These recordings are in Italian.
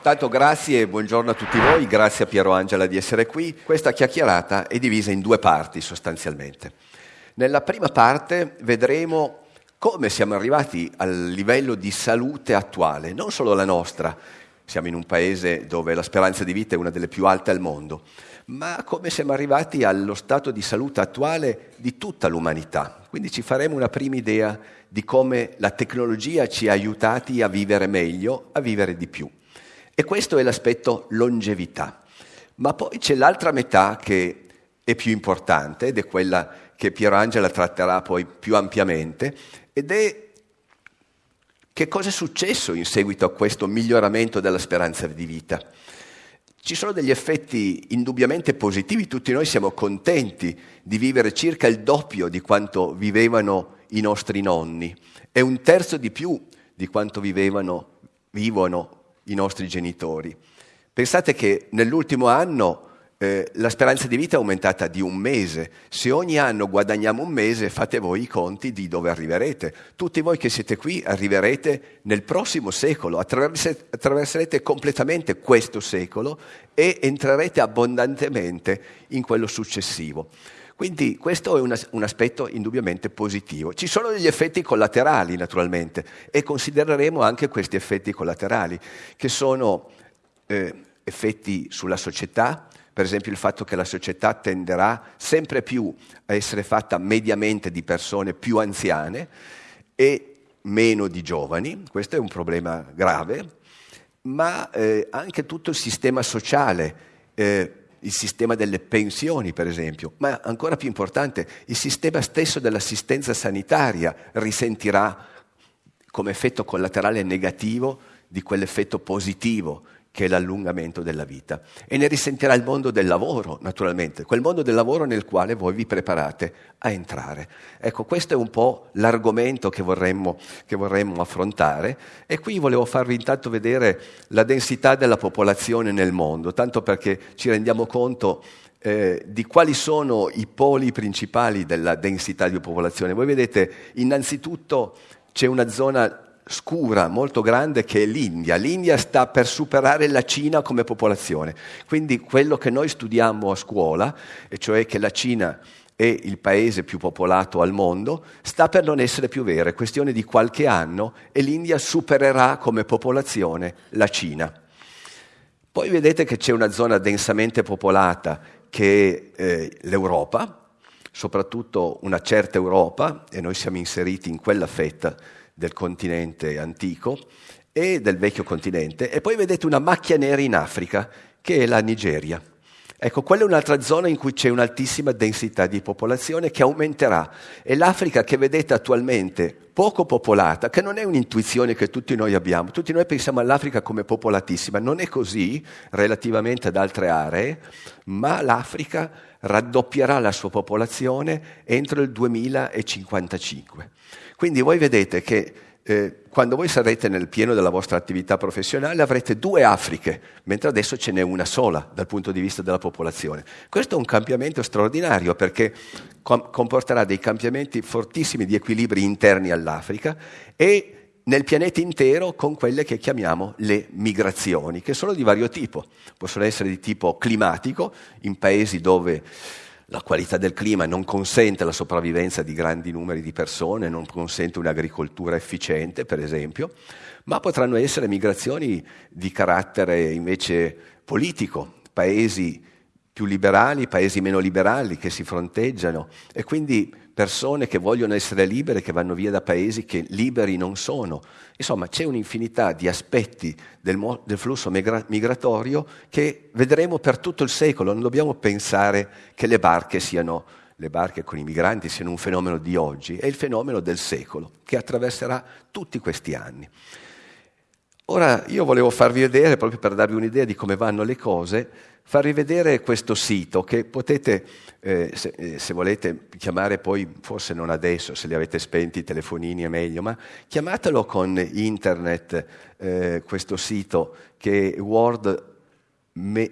Tanto grazie e buongiorno a tutti voi, grazie a Piero Angela di essere qui. Questa chiacchierata è divisa in due parti sostanzialmente. Nella prima parte vedremo come siamo arrivati al livello di salute attuale, non solo la nostra, siamo in un paese dove la speranza di vita è una delle più alte al mondo, ma come siamo arrivati allo stato di salute attuale di tutta l'umanità. Quindi ci faremo una prima idea di come la tecnologia ci ha aiutati a vivere meglio, a vivere di più. E questo è l'aspetto longevità. Ma poi c'è l'altra metà che è più importante ed è quella che Piero Angela tratterà poi più ampiamente ed è che cosa è successo in seguito a questo miglioramento della speranza di vita. Ci sono degli effetti indubbiamente positivi, tutti noi siamo contenti di vivere circa il doppio di quanto vivevano i nostri nonni e un terzo di più di quanto vivevano, vivono i nostri genitori. Pensate che nell'ultimo anno eh, la speranza di vita è aumentata di un mese. Se ogni anno guadagniamo un mese, fate voi i conti di dove arriverete. Tutti voi che siete qui arriverete nel prossimo secolo, attraverserete completamente questo secolo e entrerete abbondantemente in quello successivo. Quindi questo è un, aspetto indubbiamente positivo. Ci sono degli effetti collaterali, naturalmente, e considereremo anche questi effetti collaterali, che sono eh, effetti sulla società, per esempio il fatto che la società tenderà sempre più a essere fatta mediamente di persone più anziane e meno di giovani, questo è un problema grave, ma eh, anche tutto il sistema sociale eh, il sistema delle pensioni, per esempio, ma ancora più importante, il sistema stesso dell'assistenza sanitaria risentirà come effetto collaterale negativo di quell'effetto positivo che è l'allungamento della vita. E ne risentirà il mondo del lavoro, naturalmente, quel mondo del lavoro nel quale voi vi preparate a entrare. Ecco, questo è un po' l'argomento che vorremmo, che vorremmo affrontare e qui volevo farvi intanto vedere la densità della popolazione nel mondo, tanto perché ci rendiamo conto eh, di quali sono i poli principali della densità di popolazione. Voi vedete, innanzitutto c'è una zona scura molto grande che è l'India. L'India sta per superare la Cina come popolazione. Quindi quello che noi studiamo a scuola, e cioè che la Cina è il paese più popolato al mondo, sta per non essere più vero, è questione di qualche anno e l'India supererà come popolazione la Cina. Poi vedete che c'è una zona densamente popolata che è eh, l'Europa, soprattutto una certa Europa, e noi siamo inseriti in quella fetta del continente antico e del vecchio continente, e poi vedete una macchia nera in Africa, che è la Nigeria. Ecco, quella è un'altra zona in cui c'è un'altissima densità di popolazione che aumenterà. E l'Africa che vedete attualmente poco popolata, che non è un'intuizione che tutti noi abbiamo, tutti noi pensiamo all'Africa come popolatissima, non è così relativamente ad altre aree, ma l'Africa raddoppierà la sua popolazione entro il 2055. Quindi voi vedete che eh, quando voi sarete nel pieno della vostra attività professionale avrete due Afriche, mentre adesso ce n'è una sola dal punto di vista della popolazione. Questo è un cambiamento straordinario perché com- comporterà dei cambiamenti fortissimi di equilibri interni all'Africa e nel pianeta intero con quelle che chiamiamo le migrazioni, che sono di vario tipo. Possono essere di tipo climatico, in paesi dove la qualità del clima non consente la sopravvivenza di grandi numeri di persone, non consente un'agricoltura efficiente, per esempio, ma potranno essere migrazioni di carattere invece politico, paesi più liberali, paesi meno liberali che si fronteggiano. E quindi persone che vogliono essere libere, che vanno via da paesi che liberi non sono. Insomma, c'è un'infinità di aspetti del, mo- del flusso migra- migratorio che vedremo per tutto il secolo. Non dobbiamo pensare che le barche siano le barche con i migranti siano un fenomeno di oggi, è il fenomeno del secolo che attraverserà tutti questi anni. Ora io volevo farvi vedere, proprio per darvi un'idea di come vanno le cose, farvi vedere questo sito che potete, eh, se, eh, se, volete chiamare poi, forse non adesso, se li avete spenti i telefonini è meglio, ma chiamatelo con internet eh, questo sito che è World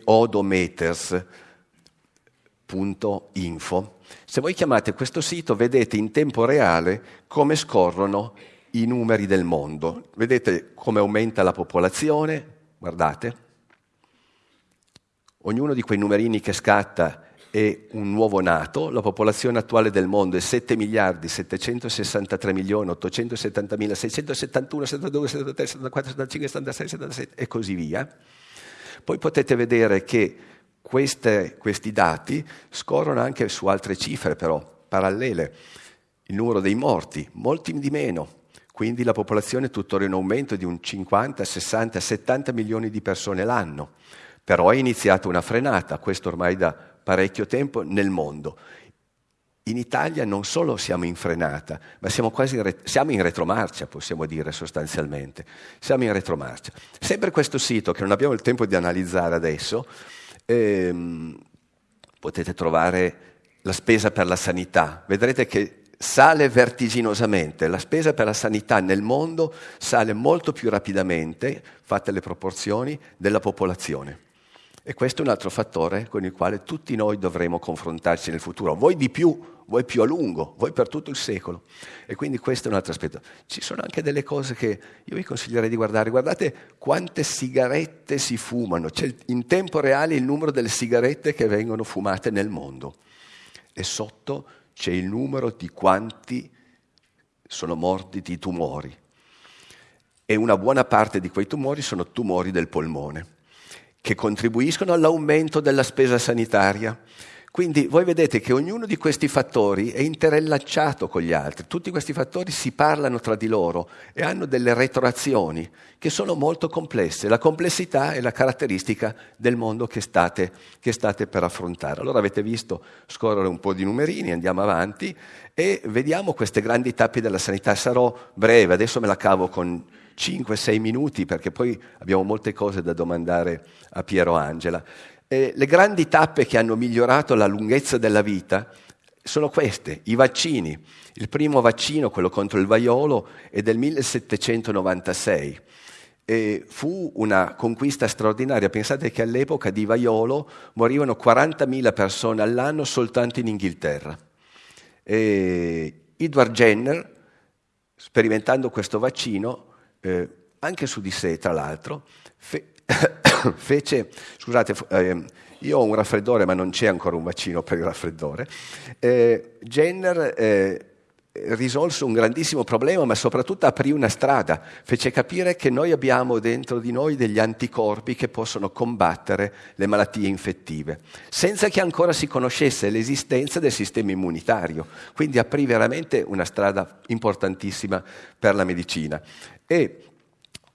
Odometers. Info. Se voi chiamate questo sito vedete in tempo reale come scorrono i numeri del mondo. Vedete come aumenta la popolazione? Guardate. Ognuno di quei numerini che scatta è un nuovo nato, la popolazione attuale del mondo è 7 miliardi 763 milioni 870 mila 671, 72, 73, 74, 75, 76, 77 e così via. Poi potete vedere che queste, questi dati scorrono anche su altre cifre però, parallele. Il numero dei morti, molti di meno, quindi la popolazione è tuttora in aumento di un 50, 60, 70 milioni di persone l'anno. Però è iniziata una frenata, questo ormai da parecchio tempo, nel mondo. In Italia non solo siamo in frenata, ma siamo quasi in, re- siamo in retromarcia, possiamo dire sostanzialmente. Siamo in retromarcia. Sempre questo sito, che non abbiamo il tempo di analizzare adesso, ehm, potete trovare la spesa per la sanità. Vedrete che sale vertiginosamente, la spesa per la sanità nel mondo sale molto più rapidamente, fatte le proporzioni, della popolazione. E questo è un altro fattore con il quale tutti noi dovremo confrontarci nel futuro, voi di più, voi più a lungo, voi per tutto il secolo. E quindi questo è un altro aspetto. Ci sono anche delle cose che io vi consiglierei di guardare. Guardate quante sigarette si fumano. C'è in tempo reale il numero delle sigarette che vengono fumate nel mondo. E sotto c'è il numero di quanti sono morti di tumori. E una buona parte di quei tumori sono tumori del polmone che contribuiscono all'aumento della spesa sanitaria. Quindi voi vedete che ognuno di questi fattori è interrelacciato con gli altri, tutti questi fattori si parlano tra di loro e hanno delle retroazioni che sono molto complesse. La complessità è la caratteristica del mondo che state, che state per affrontare. Allora avete visto scorrere un po' di numerini, andiamo avanti e vediamo queste grandi tappe della sanità. Sarò breve, adesso me la cavo con 5-6 minuti perché poi abbiamo molte cose da domandare a Piero Angela. Eh, le grandi tappe che hanno migliorato la lunghezza della vita sono queste, i vaccini. Il primo vaccino, quello contro il vaiolo, è del 1796. E fu una conquista straordinaria. Pensate che all'epoca di vaiolo morivano 40.000 persone all'anno soltanto in Inghilterra. E Edward Jenner, sperimentando questo vaccino, eh, anche su di sé, tra l'altro, fe- fece, scusate, eh, io ho un raffreddore, ma non c'è ancora un vaccino per il raffreddore. Eh, Jenner eh, risolse un grandissimo problema, ma soprattutto aprì una strada, fece capire che noi abbiamo dentro di noi degli anticorpi che possono combattere le malattie infettive, senza che ancora si conoscesse l'esistenza del sistema immunitario. Quindi aprì veramente una strada importantissima per la medicina. E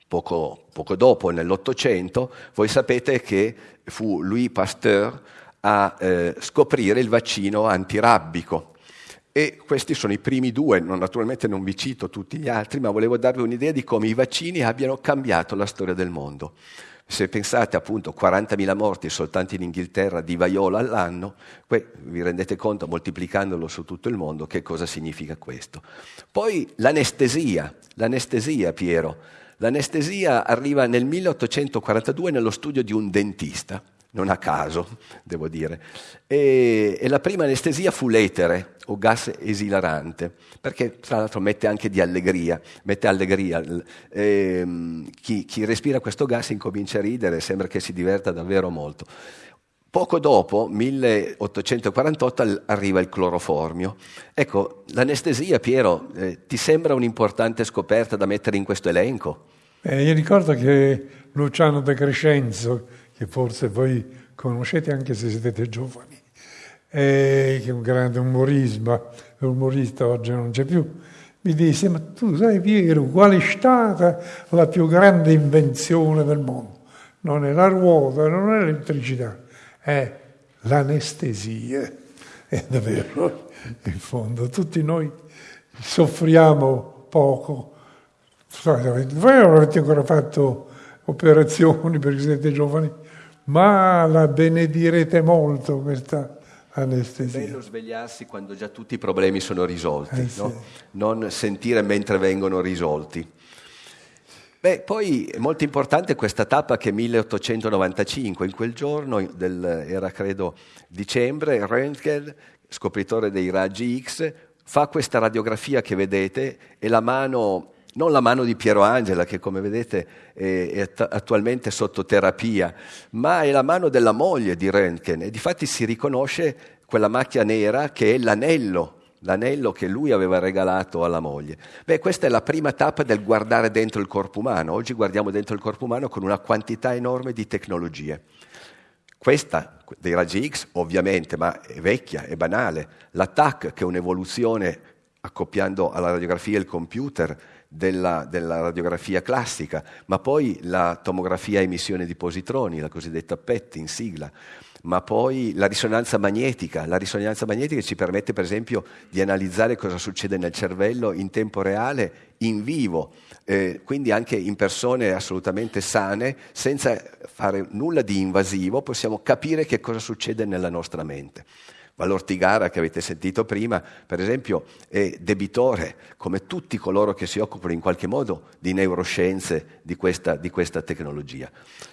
poco, poco dopo, nell'Ottocento, voi sapete che fu Louis Pasteur a eh, scoprire il vaccino antirabbico e questi sono i primi due, naturalmente non vi cito tutti gli altri, ma volevo darvi un'idea di come i vaccini abbiano cambiato la storia del mondo. Se pensate appunto a 40.000 morti soltanto in Inghilterra di vaiolo all'anno, vi rendete conto moltiplicandolo su tutto il mondo che cosa significa questo. Poi l'anestesia, l'anestesia Piero, l'anestesia arriva nel 1842 nello studio di un dentista non a caso, devo dire. E, e, la prima anestesia fu l'etere, o gas esilarante, perché tra l'altro mette anche di allegria, mette allegria. E, chi, chi respira questo gas incomincia a ridere, sembra che si diverta davvero molto. Poco dopo, 1848, arriva il cloroformio. Ecco, l'anestesia, Piero, eh, ti sembra un'importante scoperta da mettere in questo elenco? Eh, io ricordo che Luciano De Crescenzo, che forse voi conoscete anche se siete giovani, che è un grande umorista, umorista oggi non c'è più, mi disse, ma tu sai Piero, qual è stata la più grande invenzione del mondo? Non è la ruota, non è l'elettricità, è l'anestesia. È davvero, in fondo, tutti noi soffriamo poco. Voi non avete ancora fatto operazioni perché siete giovani, ma la benedirete molto questa anestesia. È bello svegliarsi quando già tutti i problemi sono risolti, eh, no? sì. non sentire mentre vengono risolti. Beh, poi è molto importante questa tappa che è 1895, in quel giorno, del, era credo dicembre, Röntgen, scopritore dei raggi X, fa questa radiografia che vedete e la mano non la mano di Piero Angela, che come vedete è, attualmente sotto terapia, ma è la mano della moglie di Röntgen e difatti si riconosce quella macchia nera che è l'anello, l'anello che lui aveva regalato alla moglie. Beh, questa è la prima tappa del guardare dentro il corpo umano. Oggi guardiamo dentro il corpo umano con una quantità enorme di tecnologie. Questa dei raggi X, ovviamente, ma è vecchia, è banale. La TAC, che è un'evoluzione accoppiando alla radiografia il computer, della, della, radiografia classica, ma poi la tomografia a emissione di positroni, la cosiddetta PET in sigla, ma poi la risonanza magnetica. La risonanza magnetica ci permette per esempio di analizzare cosa succede nel cervello in tempo reale, in vivo, eh, quindi anche in persone assolutamente sane, senza fare nulla di invasivo, possiamo capire che cosa succede nella nostra mente. Valortigara, che avete sentito prima, per esempio, è debitore, come tutti coloro che si occupano in qualche modo di neuroscienze di questa, di questa tecnologia.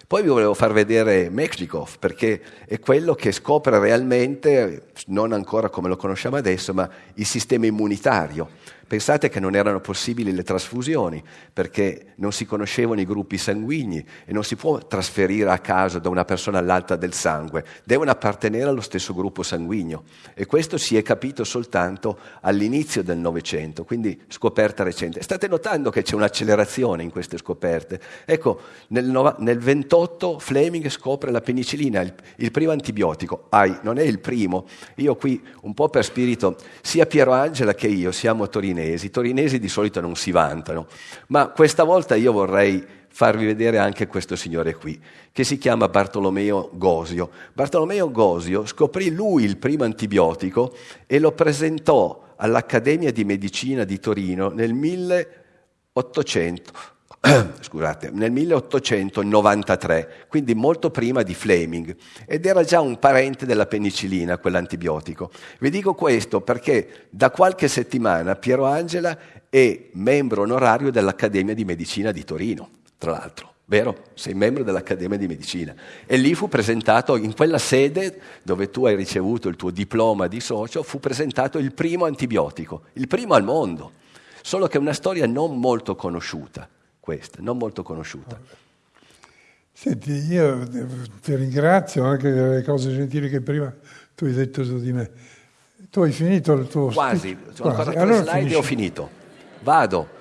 Poi vi volevo far vedere Mechnikov, perché è quello che scopre realmente, non ancora come lo conosciamo adesso, ma il sistema immunitario. Pensate che non erano possibili le trasfusioni perché non si conoscevano i gruppi sanguigni e non si può trasferire a caso da una persona all'altra del sangue, devono appartenere allo stesso gruppo sanguigno e questo si è capito soltanto all'inizio del Novecento, quindi scoperta recente. State notando che c'è un'accelerazione in queste scoperte. Ecco, nel, no, nel 28 Fleming scopre la penicillina, il, il primo antibiotico. Ai, non è il primo. Io qui, un po' per spirito, sia Piero Angela che io siamo a Torino torinesi. I torinesi di solito non si vantano, ma questa volta io vorrei farvi vedere anche questo signore qui, che si chiama Bartolomeo Gosio. Bartolomeo Gosio scoprì lui il primo antibiotico e lo presentò all'Accademia di Medicina di Torino nel 1800 scusate, nel 1893, quindi molto prima di Fleming, ed era già un parente della penicillina, quell'antibiotico. Vi dico questo perché da qualche settimana Piero Angela è membro onorario dell'Accademia di Medicina di Torino, tra l'altro. Vero? Sei membro dell'Accademia di Medicina. E lì fu presentato, in quella sede dove tu hai ricevuto il tuo diploma di socio, fu presentato il primo antibiotico, il primo al mondo. Solo che è una storia non molto conosciuta questa, non molto conosciuta. Senti, io ti ringrazio anche delle cose gentili che prima tu hai detto su di me. Tu hai finito il tuo... Quasi, sono ancora tre allora slide e ho finito. Vado.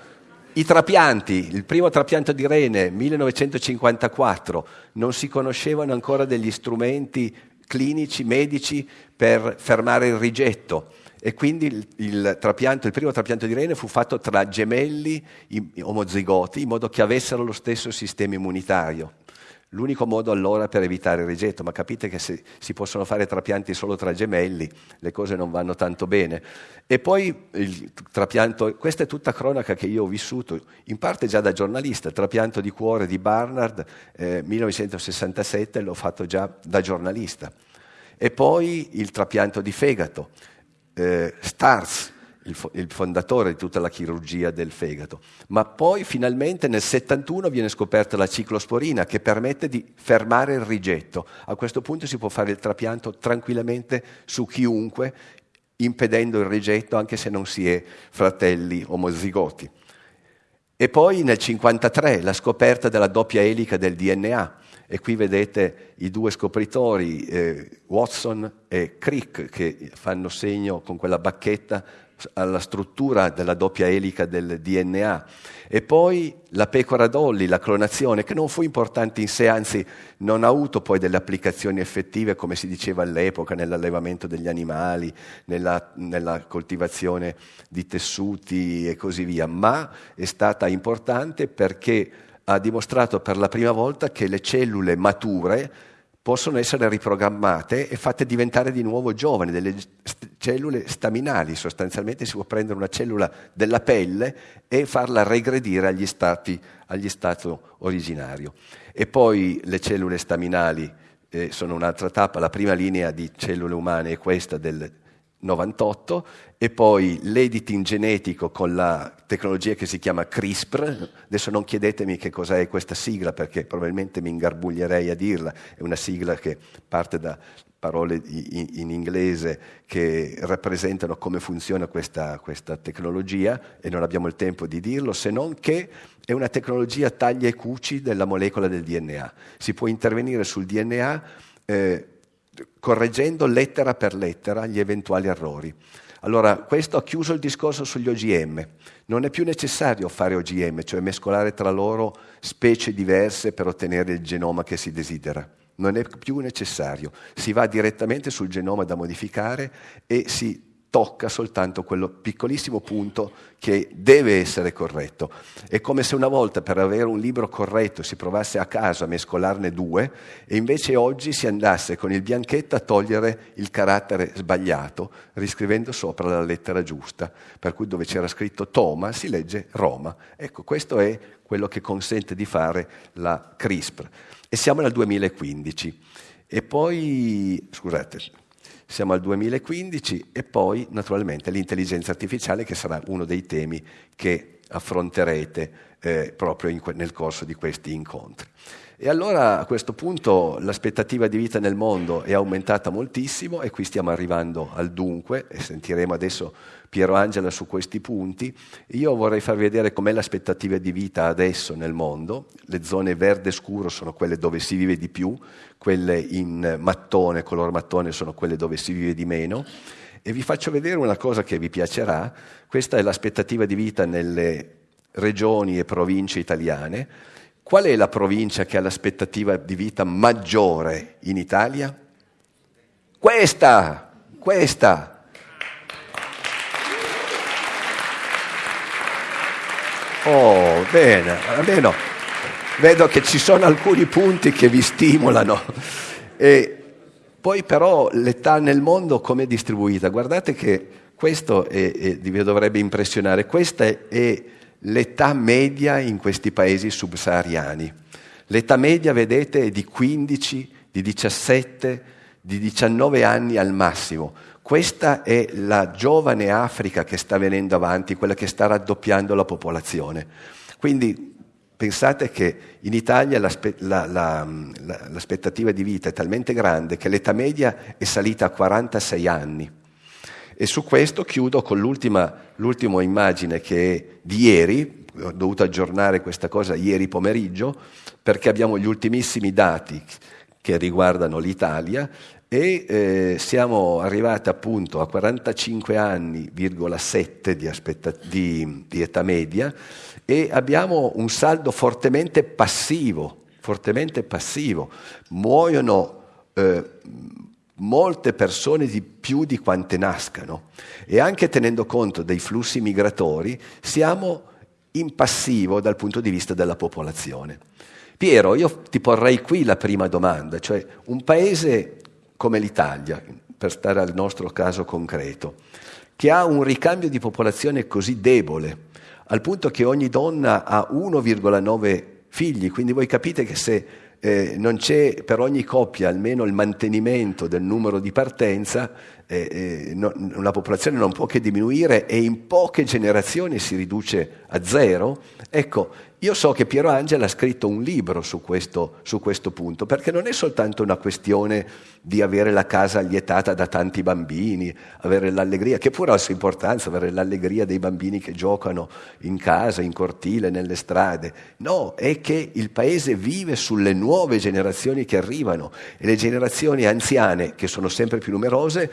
I trapianti, il primo trapianto di rene, 1954, non si conoscevano ancora degli strumenti clinici, medici per fermare il rigetto e quindi il, il, il, primo trapianto di rene fu fatto tra gemelli omozigoti in modo che avessero lo stesso sistema immunitario. L'unico modo allora per evitare il rigetto, ma capite che se si possono fare trapianti solo tra gemelli le cose non vanno tanto bene. E poi il trapianto, questa è tutta cronaca che io ho vissuto, in parte già da giornalista, il trapianto di cuore di Barnard, eh, 1967, l'ho fatto già da giornalista. E poi il trapianto di fegato, eh, Stars, il, il, fondatore di tutta la chirurgia del fegato. Ma poi finalmente nel 71 viene scoperta la ciclosporina che permette di fermare il rigetto. A questo punto si può fare il trapianto tranquillamente su chiunque, impedendo il rigetto anche se non si è fratelli omozigoti. E poi nel 53 la scoperta della doppia elica del DNA e qui vedete i due scopritori, eh, Watson e Crick, che fanno segno con quella bacchetta alla struttura della doppia elica del DNA. E poi la pecora Dolly, la clonazione, che non fu importante in sé, anzi non ha avuto poi delle applicazioni effettive, come si diceva all'epoca, nell'allevamento degli animali, nella, nella coltivazione di tessuti e così via, ma è stata importante perché ha dimostrato per la prima volta che le cellule mature possono essere riprogrammate e fatte diventare di nuovo giovani, delle cellule staminali, sostanzialmente si può prendere una cellula della pelle e farla regredire agli stati, agli stato originario. E poi le cellule staminali eh, sono un'altra tappa, la prima linea di cellule umane è questa del 98 e poi l'editing genetico con la tecnologia che si chiama CRISPR. Adesso non chiedetemi che cos'è questa sigla perché probabilmente mi ingarbuglierei a dirla, è una sigla che parte da parole in, inglese che rappresentano come funziona questa, questa, tecnologia e non abbiamo il tempo di dirlo, se non che è una tecnologia taglia e cuci della molecola del DNA. Si può intervenire sul DNA eh, correggendo lettera per lettera gli eventuali errori. Allora, questo ha chiuso il discorso sugli OGM. Non è più necessario fare OGM, cioè mescolare tra loro specie diverse per ottenere il genoma che si desidera. Non è più necessario. Si va direttamente sul genoma da modificare e si tocca soltanto quello piccolissimo punto che deve essere corretto. È come se una volta per avere un libro corretto si provasse a caso a mescolarne due e invece oggi si andasse con il bianchetto a togliere il carattere sbagliato, riscrivendo sopra la lettera giusta, per cui dove c'era scritto Toma si legge Roma. Ecco, questo è quello che consente di fare la CRISPR. E siamo nel 2015. E poi, scusate, siamo al 2015 e poi naturalmente l'intelligenza artificiale che sarà uno dei temi che affronterete eh, proprio in, nel corso di questi incontri. E allora a questo punto l'aspettativa di vita nel mondo è aumentata moltissimo e qui stiamo arrivando al dunque e sentiremo adesso Piero Angela su questi punti. Io vorrei farvi vedere com'è l'aspettativa di vita adesso nel mondo. Le zone verde scuro sono quelle dove si vive di più, quelle in mattone, color mattone sono quelle dove si vive di meno. E vi faccio vedere una cosa che vi piacerà. Questa è l'aspettativa di vita nelle regioni e province italiane. Qual è la provincia che ha l'aspettativa di vita maggiore in Italia? Questa, questa. Oh, bene, almeno vedo che ci sono alcuni punti che vi stimolano. E poi però l'età nel mondo come è distribuita? Guardate che questo è, è, vi dovrebbe impressionare, questa è, è l'età media in questi paesi subsahariani. L'età media, vedete, è di 15, di 17, di 19 anni al massimo. Questa è la giovane Africa che sta venendo avanti, quella che sta raddoppiando la popolazione. Quindi pensate che in Italia l'aspe- la, la, la, l'aspettativa di vita è talmente grande che l'età media è salita a 46 anni. E su questo chiudo con l'ultima, l'ultima immagine che è di ieri, ho dovuto aggiornare questa cosa ieri pomeriggio, perché abbiamo gli ultimissimi dati che riguardano l'Italia e eh, siamo arrivati appunto a 45 anni,7 di, aspetta- di, di età media e abbiamo un saldo fortemente passivo, fortemente passivo. Muoiono eh, molte persone di più di quante nascano e anche tenendo conto dei flussi migratori siamo in passivo dal punto di vista della popolazione. Piero, io ti porrei qui la prima domanda, cioè un paese come l'Italia, per stare al nostro caso concreto, che ha un ricambio di popolazione così debole, al punto che ogni donna ha 1,9 figli, quindi voi capite che se eh, non c'è per ogni coppia almeno il mantenimento del numero di partenza, eh, eh, no, la popolazione non può che diminuire e in poche generazioni si riduce a zero. Ecco, io so che Piero Angela ha scritto un libro su questo, su questo, punto, perché non è soltanto una questione di avere la casa allietata da tanti bambini, avere l'allegria, che pure ha la sua importanza, avere l'allegria dei bambini che giocano in casa, in cortile, nelle strade. No, è che il paese vive sulle nuove generazioni che arrivano e le generazioni anziane, che sono sempre più numerose,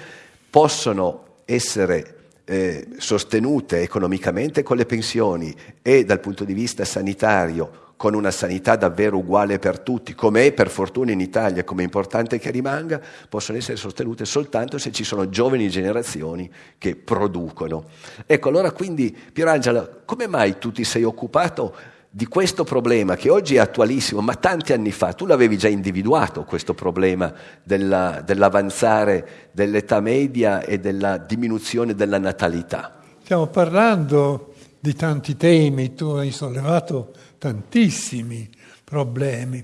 possono essere eh, sostenute economicamente con le pensioni e dal punto di vista sanitario con una sanità davvero uguale per tutti, come è per fortuna in Italia, come è importante che rimanga, possono essere sostenute soltanto se ci sono giovani generazioni che producono. Ecco, allora quindi, Pierangela, come mai tu ti sei occupato di questo problema che oggi è attualissimo, ma tanti anni fa tu l'avevi già individuato, questo problema della, dell'avanzare dell'età media e della diminuzione della natalità. Stiamo parlando di tanti temi, tu hai sollevato tantissimi problemi,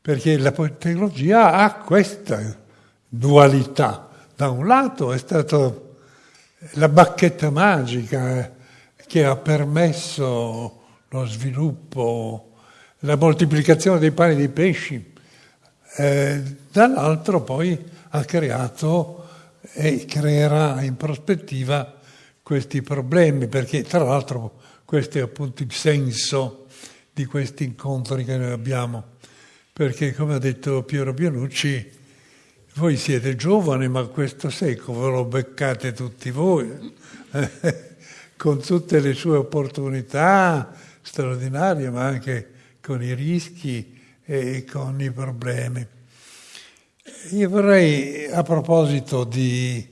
perché la tecnologia ha questa dualità da un lato è stata la bacchetta magica che ha permesso lo sviluppo, la moltiplicazione dei pani e dei pesci, eh, dall'altro poi ha creato e creerà in prospettiva questi problemi, perché tra l'altro questo è appunto il senso di questi incontri che noi abbiamo, perché come ha detto Piero Pianucci, voi siete giovani, ma questo secolo ve lo beccate tutti voi, con tutte le sue opportunità straordinarie, ma anche con i rischi e con i problemi. Io vorrei, a proposito di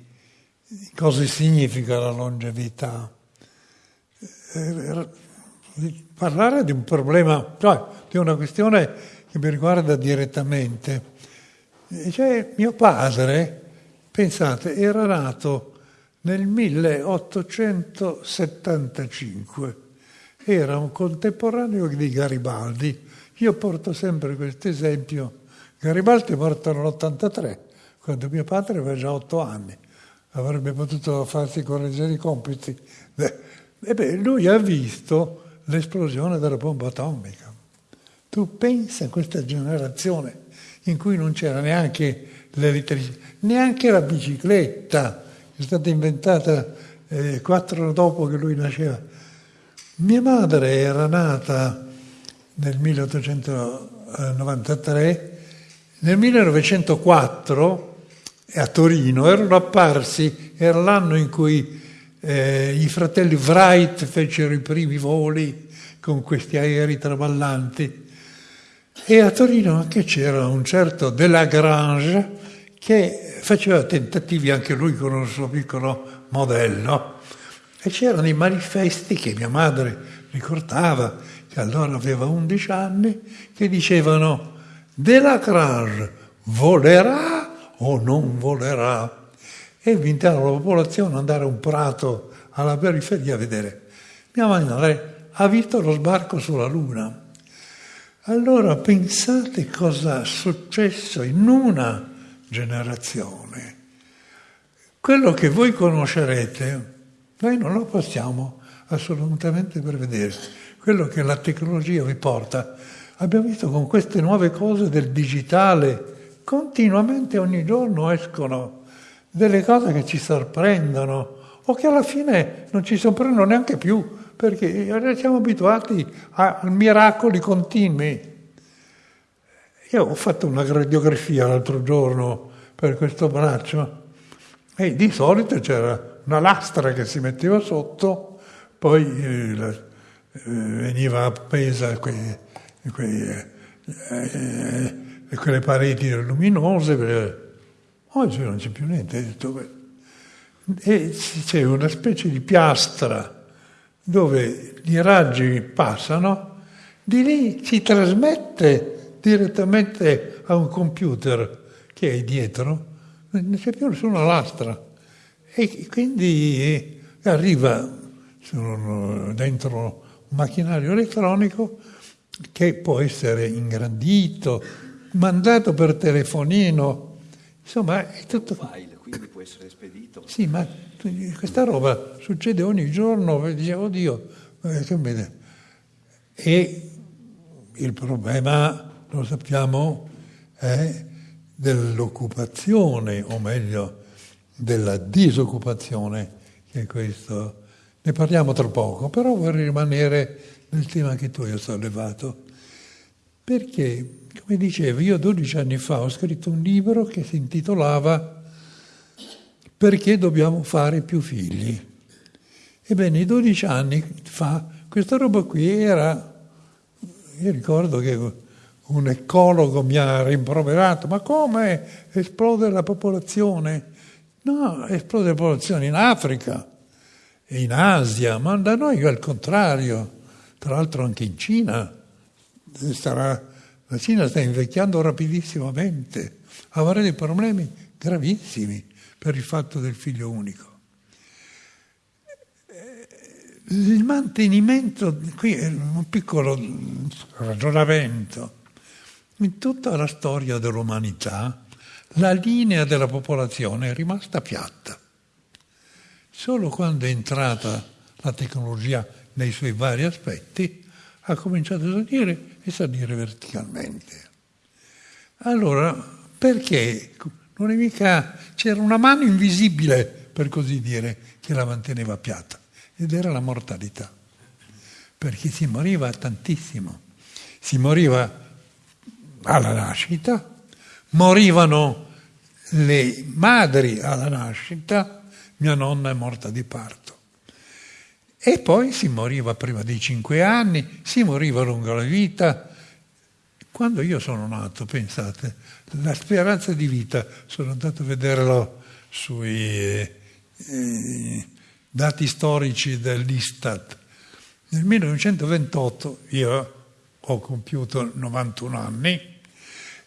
cosa significa la longevità, eh, parlare di un problema, cioè di una questione che mi riguarda direttamente. Cioè, mio padre, pensate, era nato nel 1875, era un contemporaneo di Garibaldi. Io porto sempre questo esempio. Garibaldi è morto nell'83, quando mio padre aveva già otto anni. Avrebbe potuto farsi correggere i compiti. E lui ha visto l'esplosione della bomba atomica. Tu pensa a questa generazione in cui non c'era neanche l'elettricità, neanche la bicicletta, è stata inventata eh, quattro dopo che lui nasceva. Mia madre era nata nel 1893, nel 1904 a Torino erano apparsi, era l'anno in cui eh, i fratelli Wright fecero i primi voli con questi aerei traballanti. E a Torino anche c'era un certo Delagrange che faceva tentativi anche lui con un suo piccolo modello e c'erano i manifesti che mia madre ricordava, che allora aveva 11 anni, che dicevano Delagrange volerà o non volerà? e invitare la popolazione ad andare a un prato alla periferia a vedere. Mia madre ha visto lo sbarco sulla Luna. Allora pensate cosa è successo in una generazione. Quello che voi conoscerete, noi non lo possiamo assolutamente prevedere. Quello che la tecnologia vi porta. Abbiamo visto con queste nuove cose del digitale, continuamente ogni giorno escono delle cose che ci sorprendono o che alla fine non ci sorprendono neanche più, perché siamo abituati a miracoli continui. Io ho fatto una radiografia l'altro giorno per questo braccio e di solito c'era una lastra che si metteva sotto, poi eh, eh veniva appesa quei, quei, eh, eh, quelle pareti luminose Oggi non c'è più niente. E c'è una specie di piastra dove i raggi passano, di lì si trasmette direttamente a un computer che è dietro, non c'è più nessuna lastra. E quindi arriva dentro un macchinario elettronico che può essere ingrandito, mandato per telefonino Insomma, è tutto... File, quindi può essere spedito. Sì, ma questa roba succede ogni giorno, dicevo, oddio, eh, e il problema, lo sappiamo, è dell'occupazione, o meglio, della disoccupazione, che è questo. Ne parliamo tra poco, però vorrei rimanere nel tema che tu hai sollevato, perché come dicevo, io 12 anni fa ho scritto un libro che si intitolava Perché dobbiamo fare più figli? Ebbene, 12 anni fa questa roba qui era... Io ricordo che un ecologo mi ha rimproverato, ma come esplode la popolazione? No, esplode la popolazione in Africa, in Asia, ma da noi al contrario, tra l'altro anche in Cina. Sarà la Cina sta invecchiando rapidissimamente, avrà dei problemi gravissimi per il fatto del figlio unico. Il mantenimento, qui è un piccolo ragionamento, in tutta la storia dell'umanità la linea della popolazione è rimasta piatta. Solo quando è entrata la tecnologia nei suoi vari aspetti ha cominciato a salire e salire verticalmente. Allora, perché? Non è mica... c'era una mano invisibile, per così dire, che la manteneva piatta, ed era la mortalità. Perché si moriva tantissimo. Si moriva alla nascita, morivano le madri alla nascita, mia nonna è morta di parto. E poi si moriva prima dei cinque anni, si moriva lungo la vita. Quando io sono nato, pensate, la speranza di vita, sono andato a vederlo sui eh, eh dati storici dell'Istat. Nel 1928 io ho compiuto 91 anni,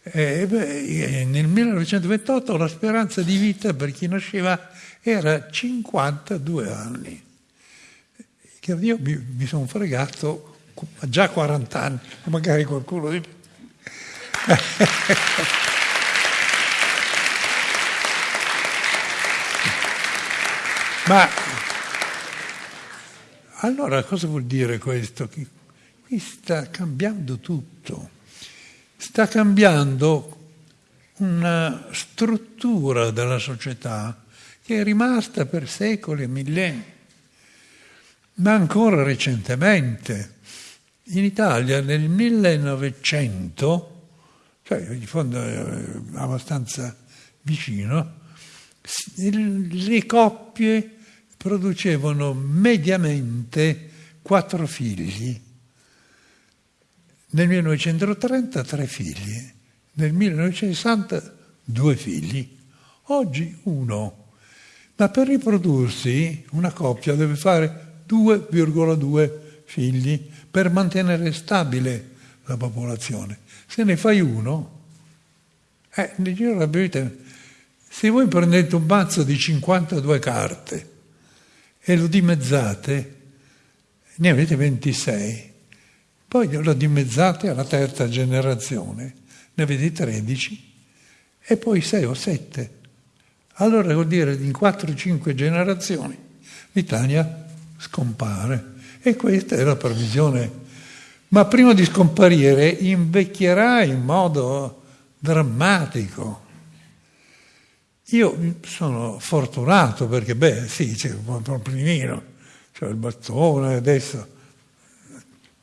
eh, beh, nel 1928 la speranza di vita per chi nasceva era 52 anni. Che io mi, mi sono fregato già 40 anni, magari qualcuno di più. Ma allora cosa vuol dire questo? Qui sta cambiando tutto sta cambiando una struttura della società che è rimasta per secoli e millenni. Ma ancora recentemente, in Italia nel 1900, cioè in fondo abbastanza vicino, le coppie producevano mediamente quattro figli nel 1930 tre figli, nel 1960 due figli, oggi uno. Ma per riprodursi una coppia deve fare 2,2 figli per mantenere stabile la popolazione. Se ne fai uno, eh, nel giro della vita, se voi prendete un mazzo di 52 carte e lo dimezzate, ne avete 26 poi lo dimezzate alla terza generazione, ne avete 13 e poi 6 o 7. Allora vuol dire che in 4-5 generazioni l'Italia scompare. E questa è la previsione. Ma prima di scomparire invecchierà in modo drammatico. Io sono fortunato perché, beh, sì, c'è un problemino, c'è il bastone adesso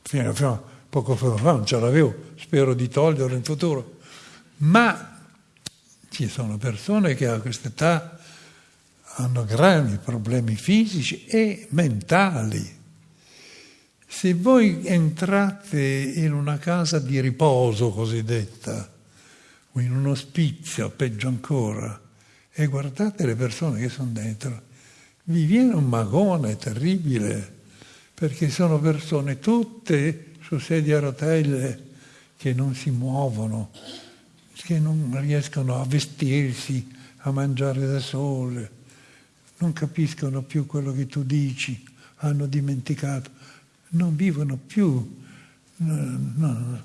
fino, a poco fa non ce l'avevo, spero di toglierlo in futuro, ma ci sono persone che a questa età hanno gravi problemi fisici e mentali. Se voi entrate in una casa di riposo cosiddetta, o in un ospizio, peggio ancora, e guardate le persone che sono dentro, vi viene un magone terribile perché sono persone tutte su sedie a rotelle che non si muovono, che non riescono a vestirsi, a mangiare da sole, non capiscono più quello che tu dici, hanno dimenticato, non vivono più, non,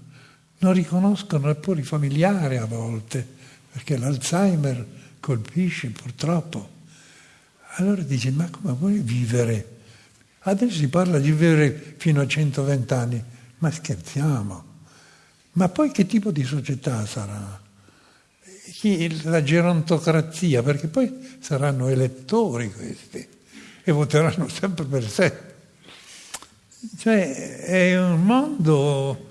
non riconoscono neppure i familiari a volte, perché l'Alzheimer colpisce purtroppo. Allora dici, ma come vuoi vivere? Adesso si parla di vivere fino a 120 anni, ma scherziamo. Ma poi che tipo di società sarà? La gerontocrazia, perché poi saranno elettori questi e voteranno sempre per sé. Cioè è un mondo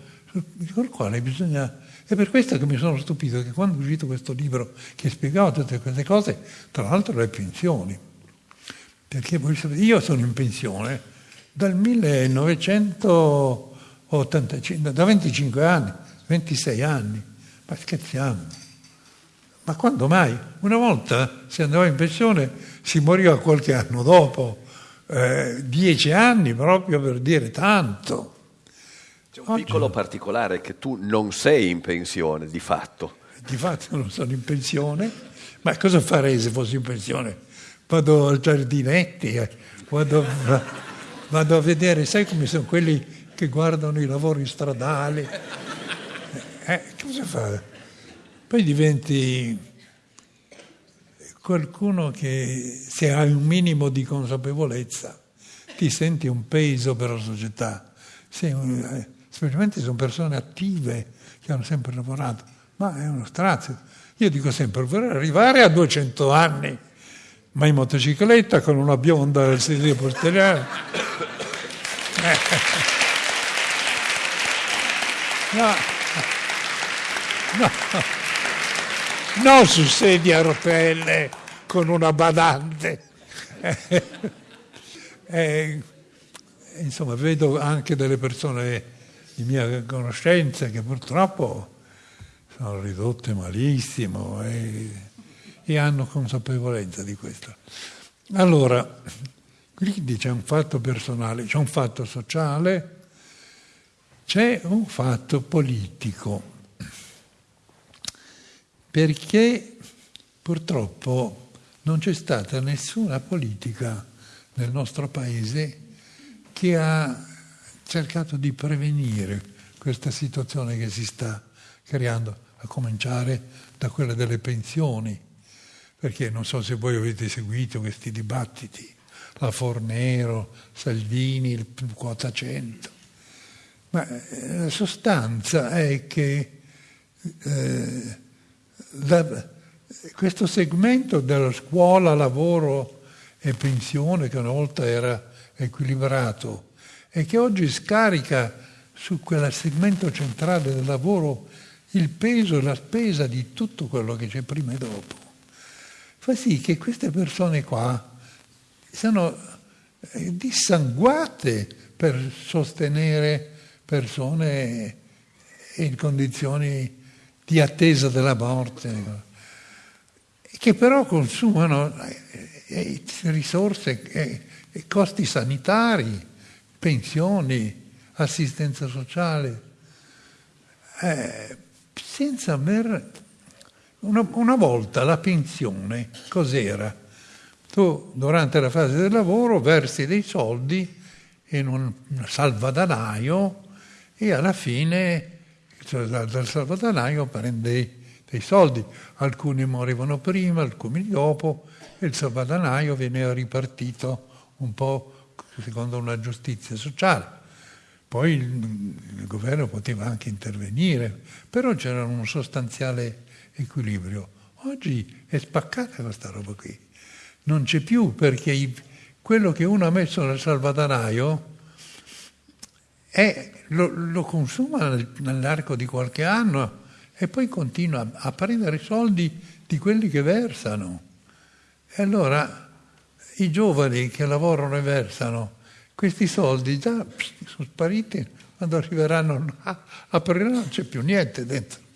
col quale bisogna... È per questo che mi sono stupito che quando è uscito questo libro che spiegava tutte queste cose, tra l'altro le pensioni, perché io sono in pensione dal 1985, da 25 anni, 26 anni, ma scherziamo. Ma quando mai? Una volta si andava in pensione, si moriva qualche anno dopo, eh, dieci anni proprio per dire tanto. C'è un Oggi, piccolo particolare che tu non sei in pensione, di fatto. Di fatto non sono in pensione, ma cosa farei se fossi in pensione? Vado al giardinetti, eh, vado, vado, a vedere, sai come sono quelli che guardano i lavori stradali? Eh, cosa fa? Poi diventi qualcuno che se hai un minimo di consapevolezza ti senti un peso per la società, Sei, specialmente sono persone attive che hanno sempre lavorato, ma è uno strazio. Io dico sempre, vorrei arrivare a 200 anni, ma in motocicletta con una bionda al sedile posteriore. No. No. No, su sedia a rotelle con una badante. Eh, insomma, vedo anche delle persone di mia conoscenza che purtroppo sono ridotte malissimo e, e hanno consapevolezza di questo. Allora, quindi c'è un fatto personale, c'è un fatto sociale, c'è un fatto politico, perché purtroppo non c'è stata nessuna politica nel nostro paese che ha cercato di prevenire questa situazione che si sta creando, a cominciare da quella delle pensioni, perché non so se voi avete seguito questi dibattiti, la Fornero, Salvini, il quota 100 ma eh, la sostanza è che eh, la, questo segmento della scuola, lavoro e pensione, che una volta era equilibrato, e che oggi scarica su quel segmento centrale del lavoro il peso e la spesa di tutto quello che c'è prima e dopo, fa sì che queste persone qua siano eh, dissanguate per sostenere persone in condizioni di attesa della morte, che però consumano eh, eh, risorse, costi sanitari, pensioni, assistenza sociale, senza aver... Una, una volta la pensione cos'era? Tu durante la fase del lavoro versi dei soldi in un salvadanaio e alla fine cioè, dal salvadanaio prende dei soldi. Alcuni morivano prima, alcuni dopo, e il salvadanaio viene ripartito un po' secondo una giustizia sociale. Poi il, il governo poteva anche intervenire, però c'era un sostanziale equilibrio. Oggi è spaccata questa roba qui. Non c'è più perché quello che uno ha messo nel salvadanaio è lo, lo consuma nell'arco di qualche anno e poi continua a prendere i soldi di quelli che versano. E allora i giovani che lavorano e versano, questi soldi già sono spariti, quando arriveranno a aprire non c'è più niente dentro.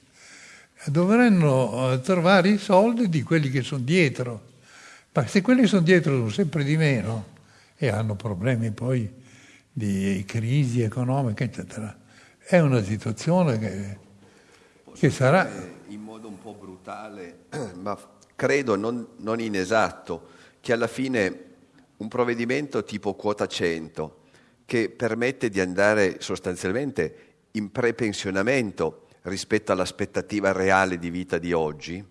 Dovranno eh, trovare i soldi di quelli che sono dietro. Ma se quelli che sono dietro sono sempre di meno e hanno problemi poi di crisi economica, eccetera. È una situazione che, che sarà... In modo un po' brutale, ma credo non, non inesatto, che alla fine un provvedimento tipo quota 100, che permette di andare sostanzialmente in prepensionamento rispetto all'aspettativa reale di vita di oggi,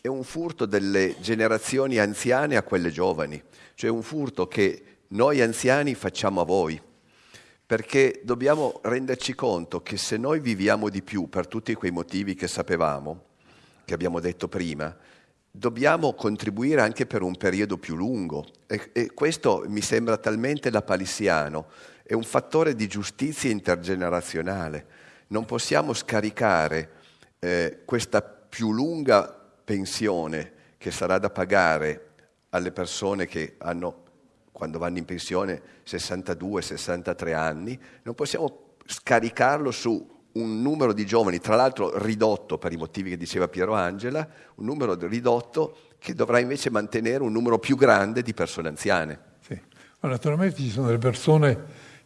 è un furto delle generazioni anziane a quelle giovani, cioè un furto che noi anziani facciamo a voi, perché dobbiamo renderci conto che se noi viviamo di più per tutti quei motivi che sapevamo, che abbiamo detto prima, dobbiamo contribuire anche per un periodo più lungo. E, e questo mi sembra talmente lapalissiano, è un fattore di giustizia intergenerazionale. Non possiamo scaricare eh, questa più lunga pensione che sarà da pagare alle persone che hanno quando vanno in pensione 62-63 anni, non possiamo scaricarlo su un numero di giovani, tra l'altro ridotto per i motivi che diceva Piero Angela, un numero ridotto che dovrà invece mantenere un numero più grande di persone anziane. Sì. Ma naturalmente ci sono delle persone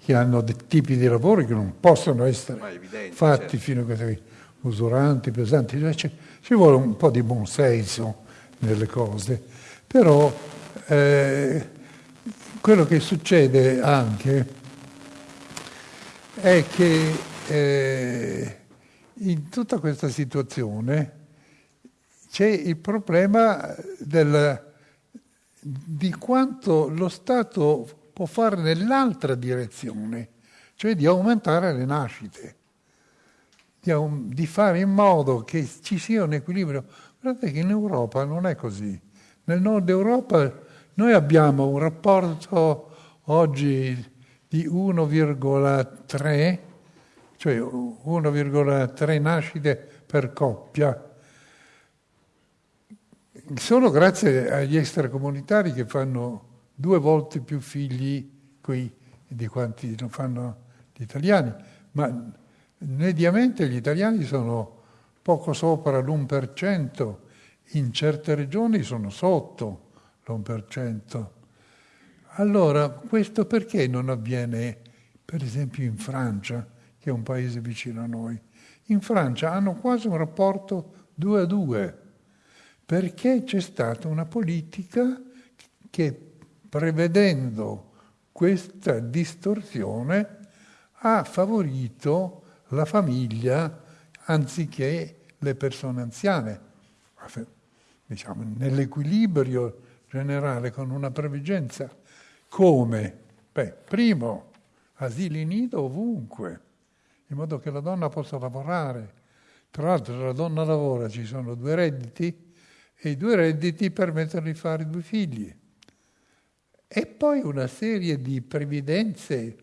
che hanno dei tipi di lavori che non possono essere evidente, fatti certo. fino a questi usuranti, pesanti, cioè, ci, ci vuole un po' di buonsenso nelle cose, però eh, quello che succede anche è che eh, in tutta questa situazione c'è il problema del, di quanto lo Stato può fare nell'altra direzione, cioè di aumentare le nascite, di, di fare in modo che ci sia un equilibrio. Guardate che in Europa non è così. Nel nord Europa noi abbiamo un rapporto oggi di 1,3, cioè 1,3 nascite per coppia, solo grazie agli extracomunitari che fanno due volte più figli qui di quanti lo fanno gli italiani, ma mediamente gli italiani sono poco sopra l'1%, in certe regioni sono sotto l'1%. Allora, questo perché non avviene, per esempio, in Francia, che è un paese vicino a noi? In Francia hanno quasi un rapporto 2 a 2 perché c'è stata una politica che prevedendo questa distorsione ha favorito la famiglia anziché le persone anziane. Diciamo, nell'equilibrio generale con una previgenza come? Beh, primo, asili nido ovunque, in modo che la donna possa lavorare. Tra l'altro se la donna lavora ci sono due redditi, e i due redditi permettono di fare due figli. E poi una serie di previdenze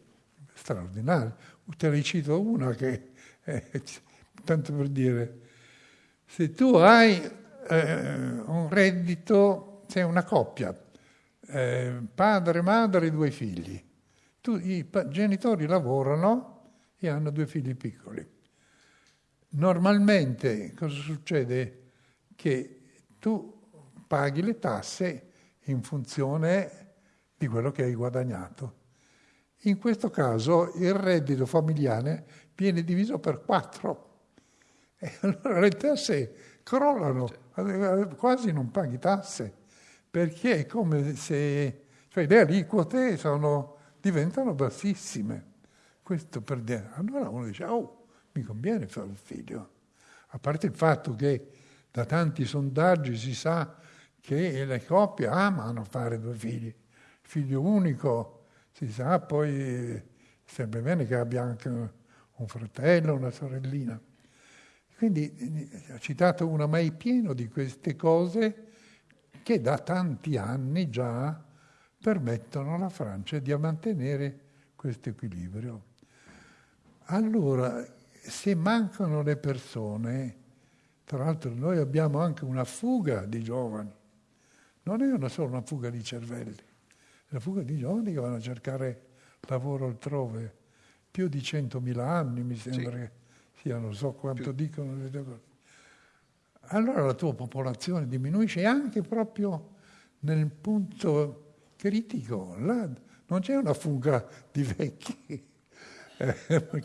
straordinarie. Te ne cito una che, eh, tanto per dire, se tu hai eh, un reddito, sei una coppia, eh, padre, madre, due figli, tu, i genitori lavorano e hanno due figli piccoli. Normalmente cosa succede? Che tu paghi le tasse in funzione di quello che hai guadagnato. In questo caso il reddito familiare viene diviso per quattro e allora le tasse crollano, quasi non paghi tasse, perché è come se cioè le aliquote sono, diventano bassissime. Questo per dire. Allora uno dice, oh, mi conviene fare un figlio. A parte il fatto che da tanti sondaggi si sa che le coppie amano fare due figli. Figlio unico, si sa, poi sembra bene che abbia anche un fratello, una sorellina. Quindi ho citato una mai pieno di queste cose che da tanti anni già permettono alla Francia di mantenere questo equilibrio. Allora, se mancano le persone, tra l'altro noi abbiamo anche una fuga di giovani, non è una solo una fuga di cervelli, una fuga di giovani che vanno a cercare lavoro altrove, più di 100.000 anni mi sembra sì. che sia, non so quanto più. dicono. Allora la tua popolazione diminuisce anche proprio nel punto critico, là non c'è una fuga di vecchi eh,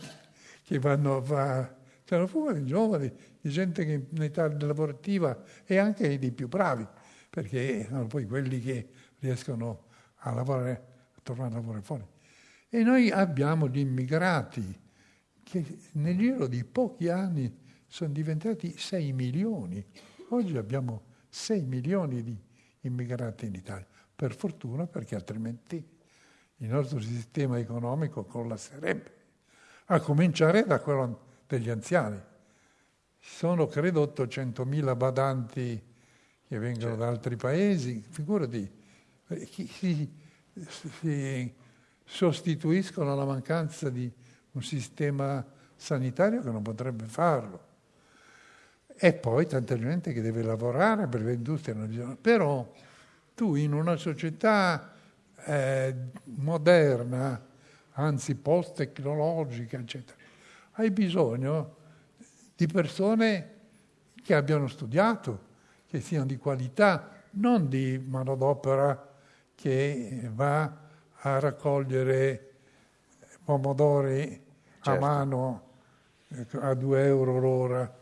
che vanno a fare c'è una fuga di giovani, di gente che in età lavorativa e anche dei più bravi, perché sono poi quelli che riescono a lavorare, a tornare a lavorare fuori. E noi abbiamo gli immigrati che nel giro di pochi anni sono diventati 6 milioni. Oggi abbiamo 6 milioni di immigrati in Italia, per fortuna perché altrimenti il nostro sistema economico collasserebbe, a cominciare da quello degli anziani. Sono credo 800.000 badanti che vengono certo. da altri paesi, figurati, si, si sostituiscono alla mancanza di un sistema sanitario che non potrebbe farlo. E poi tanta gente che deve lavorare per le industrie. Però tu in una società eh, moderna, anzi post-tecnologica, eccetera, hai bisogno di persone che abbiano studiato, che siano di qualità, non di manodopera che va a raccogliere pomodori certo. a mano a 2 euro l'ora.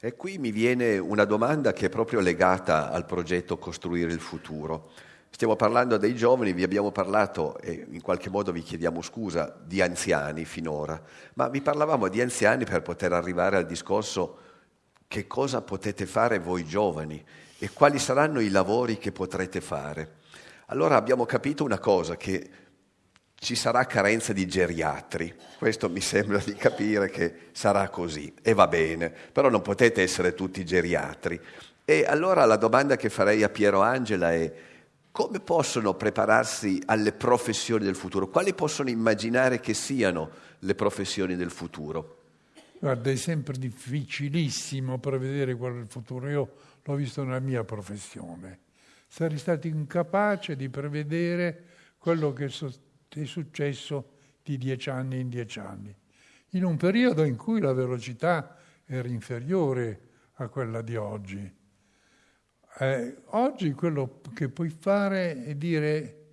E qui mi viene una domanda che è proprio legata al progetto Costruire il futuro. Stiamo parlando dei giovani, vi abbiamo parlato, e in qualche modo vi chiediamo scusa, di anziani finora, ma vi parlavamo di anziani per poter arrivare al discorso che cosa potete fare voi giovani e quali saranno i lavori che potrete fare. Allora abbiamo capito una cosa, che ci sarà carenza di geriatri, questo mi sembra di capire che sarà così e va bene, però non potete essere tutti geriatri. E allora la domanda che farei a Piero Angela è come possono prepararsi alle professioni del futuro? Quali possono immaginare che siano le professioni del futuro? Guarda, è sempre difficilissimo prevedere qual è il futuro. Io l'ho visto nella mia professione. Sarei stato incapace di prevedere quello che è successo di dieci anni in dieci anni, in un periodo in cui la velocità era inferiore a quella di oggi. Eh, oggi quello che puoi fare è dire,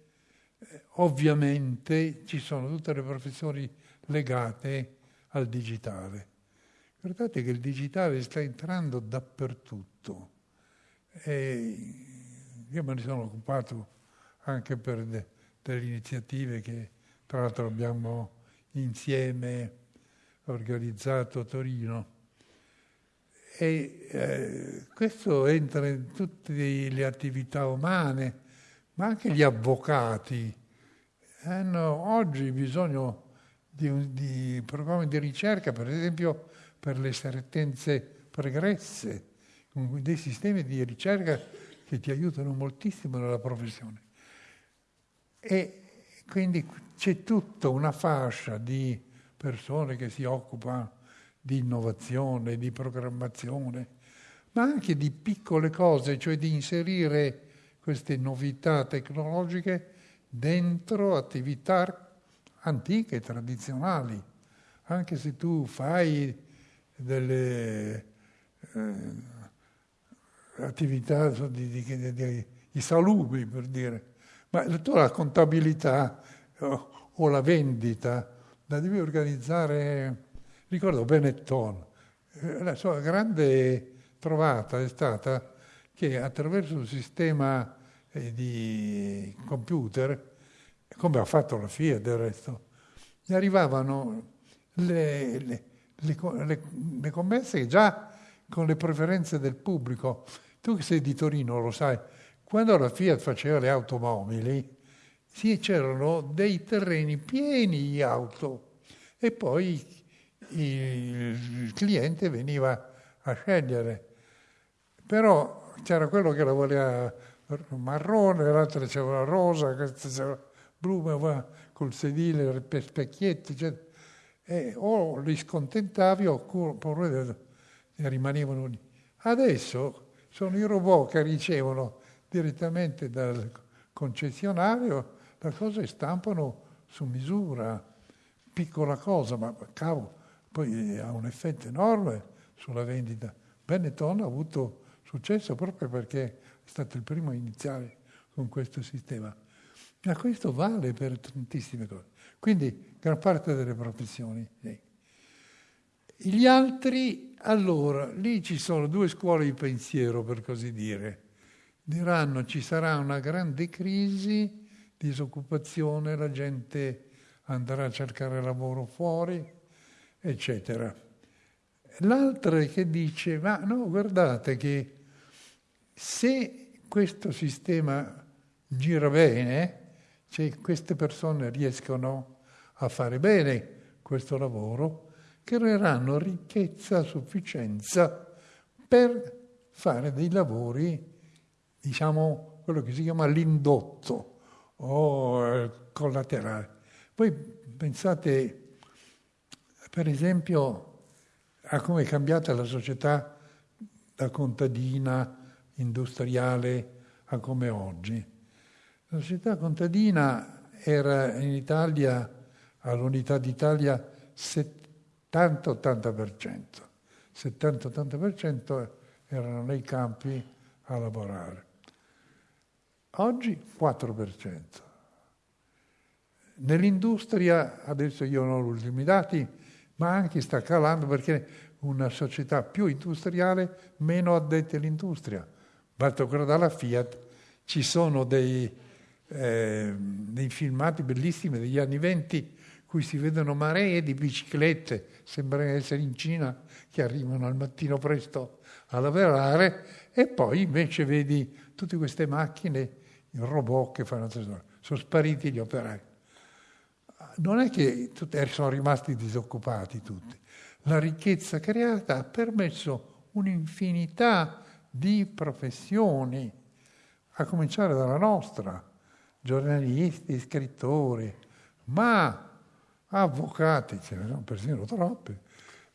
eh, ovviamente ci sono tutte le professioni legate al digitale. Guardate che il digitale sta entrando dappertutto. E io me ne sono occupato anche per de, delle iniziative che tra l'altro abbiamo insieme organizzato a Torino. E eh, questo entra in tutte le attività umane, ma anche gli avvocati hanno oggi bisogno di, di programmi di ricerca, per esempio per le sentenze pregresse, dei sistemi di ricerca che ti aiutano moltissimo nella professione. E quindi c'è tutta una fascia di persone che si occupano di innovazione, di programmazione, ma anche di piccole cose, cioè di inserire queste novità tecnologiche dentro attività antiche, tradizionali. Anche se tu fai delle eh, attività di, di, di, salubri, per dire. Ma tu la contabilità o, o la vendita la devi organizzare, ricordo Benetton, eh, la sua grande trovata è stata che attraverso il sistema eh, di computer, come ha fatto la FIA del resto, gli arrivavano le, le le, le, commesse già con le preferenze del pubblico. Tu che sei di Torino lo sai, quando la Fiat faceva le automobili, sì, c'erano dei terreni pieni di auto e poi il cliente veniva a scegliere. Però c'era quello che la voleva marrone, l'altro diceva rosa, questo diceva blu, col sedile, per specchietti, eccetera e o li scontentavi oppure rimanevano lì. Adesso sono i robot che ricevono direttamente dal concessionario la cosa e stampano su misura, piccola cosa, ma cavolo, poi ha un effetto enorme sulla vendita. Benetton ha avuto successo proprio perché è stato il primo a iniziare con questo sistema. Ma questo vale per tantissime cose. Quindi gran parte delle professioni. Sì. Gli altri, allora, lì ci sono due scuole di pensiero, per così dire. Diranno ci sarà una grande crisi, disoccupazione, la gente andrà a cercare lavoro fuori, eccetera. L'altra è che dice, ma no, guardate che se questo sistema gira bene, se queste persone riescono a fare bene questo lavoro, creeranno ricchezza a sufficienza per fare dei lavori, diciamo, quello che si chiama l'indotto o eh, collaterale. Voi pensate, per esempio, a come è cambiata la società da contadina, industriale, a come oggi. La società contadina era in Italia all'unità d'Italia 70-80%. 70-80% erano nei campi a lavorare. Oggi 4%. Nell'industria, adesso io non ho gli ultimi dati, ma anche sta calando perché una società più industriale, meno addetti all'industria. Basta guardare la Fiat, ci sono dei, eh, dei filmati bellissimi degli anni 20 cui si vedono maree di biciclette, sembra essere in Cina, che arrivano al mattino presto a lavorare, e poi invece vedi tutte queste macchine, i robot che fanno sono spariti gli operai. Non è che sono rimasti disoccupati tutti. La ricchezza creata ha permesso un'infinità di professioni, a cominciare dalla nostra, giornalisti, scrittori, ma avvocati, ce ne sono persino troppi,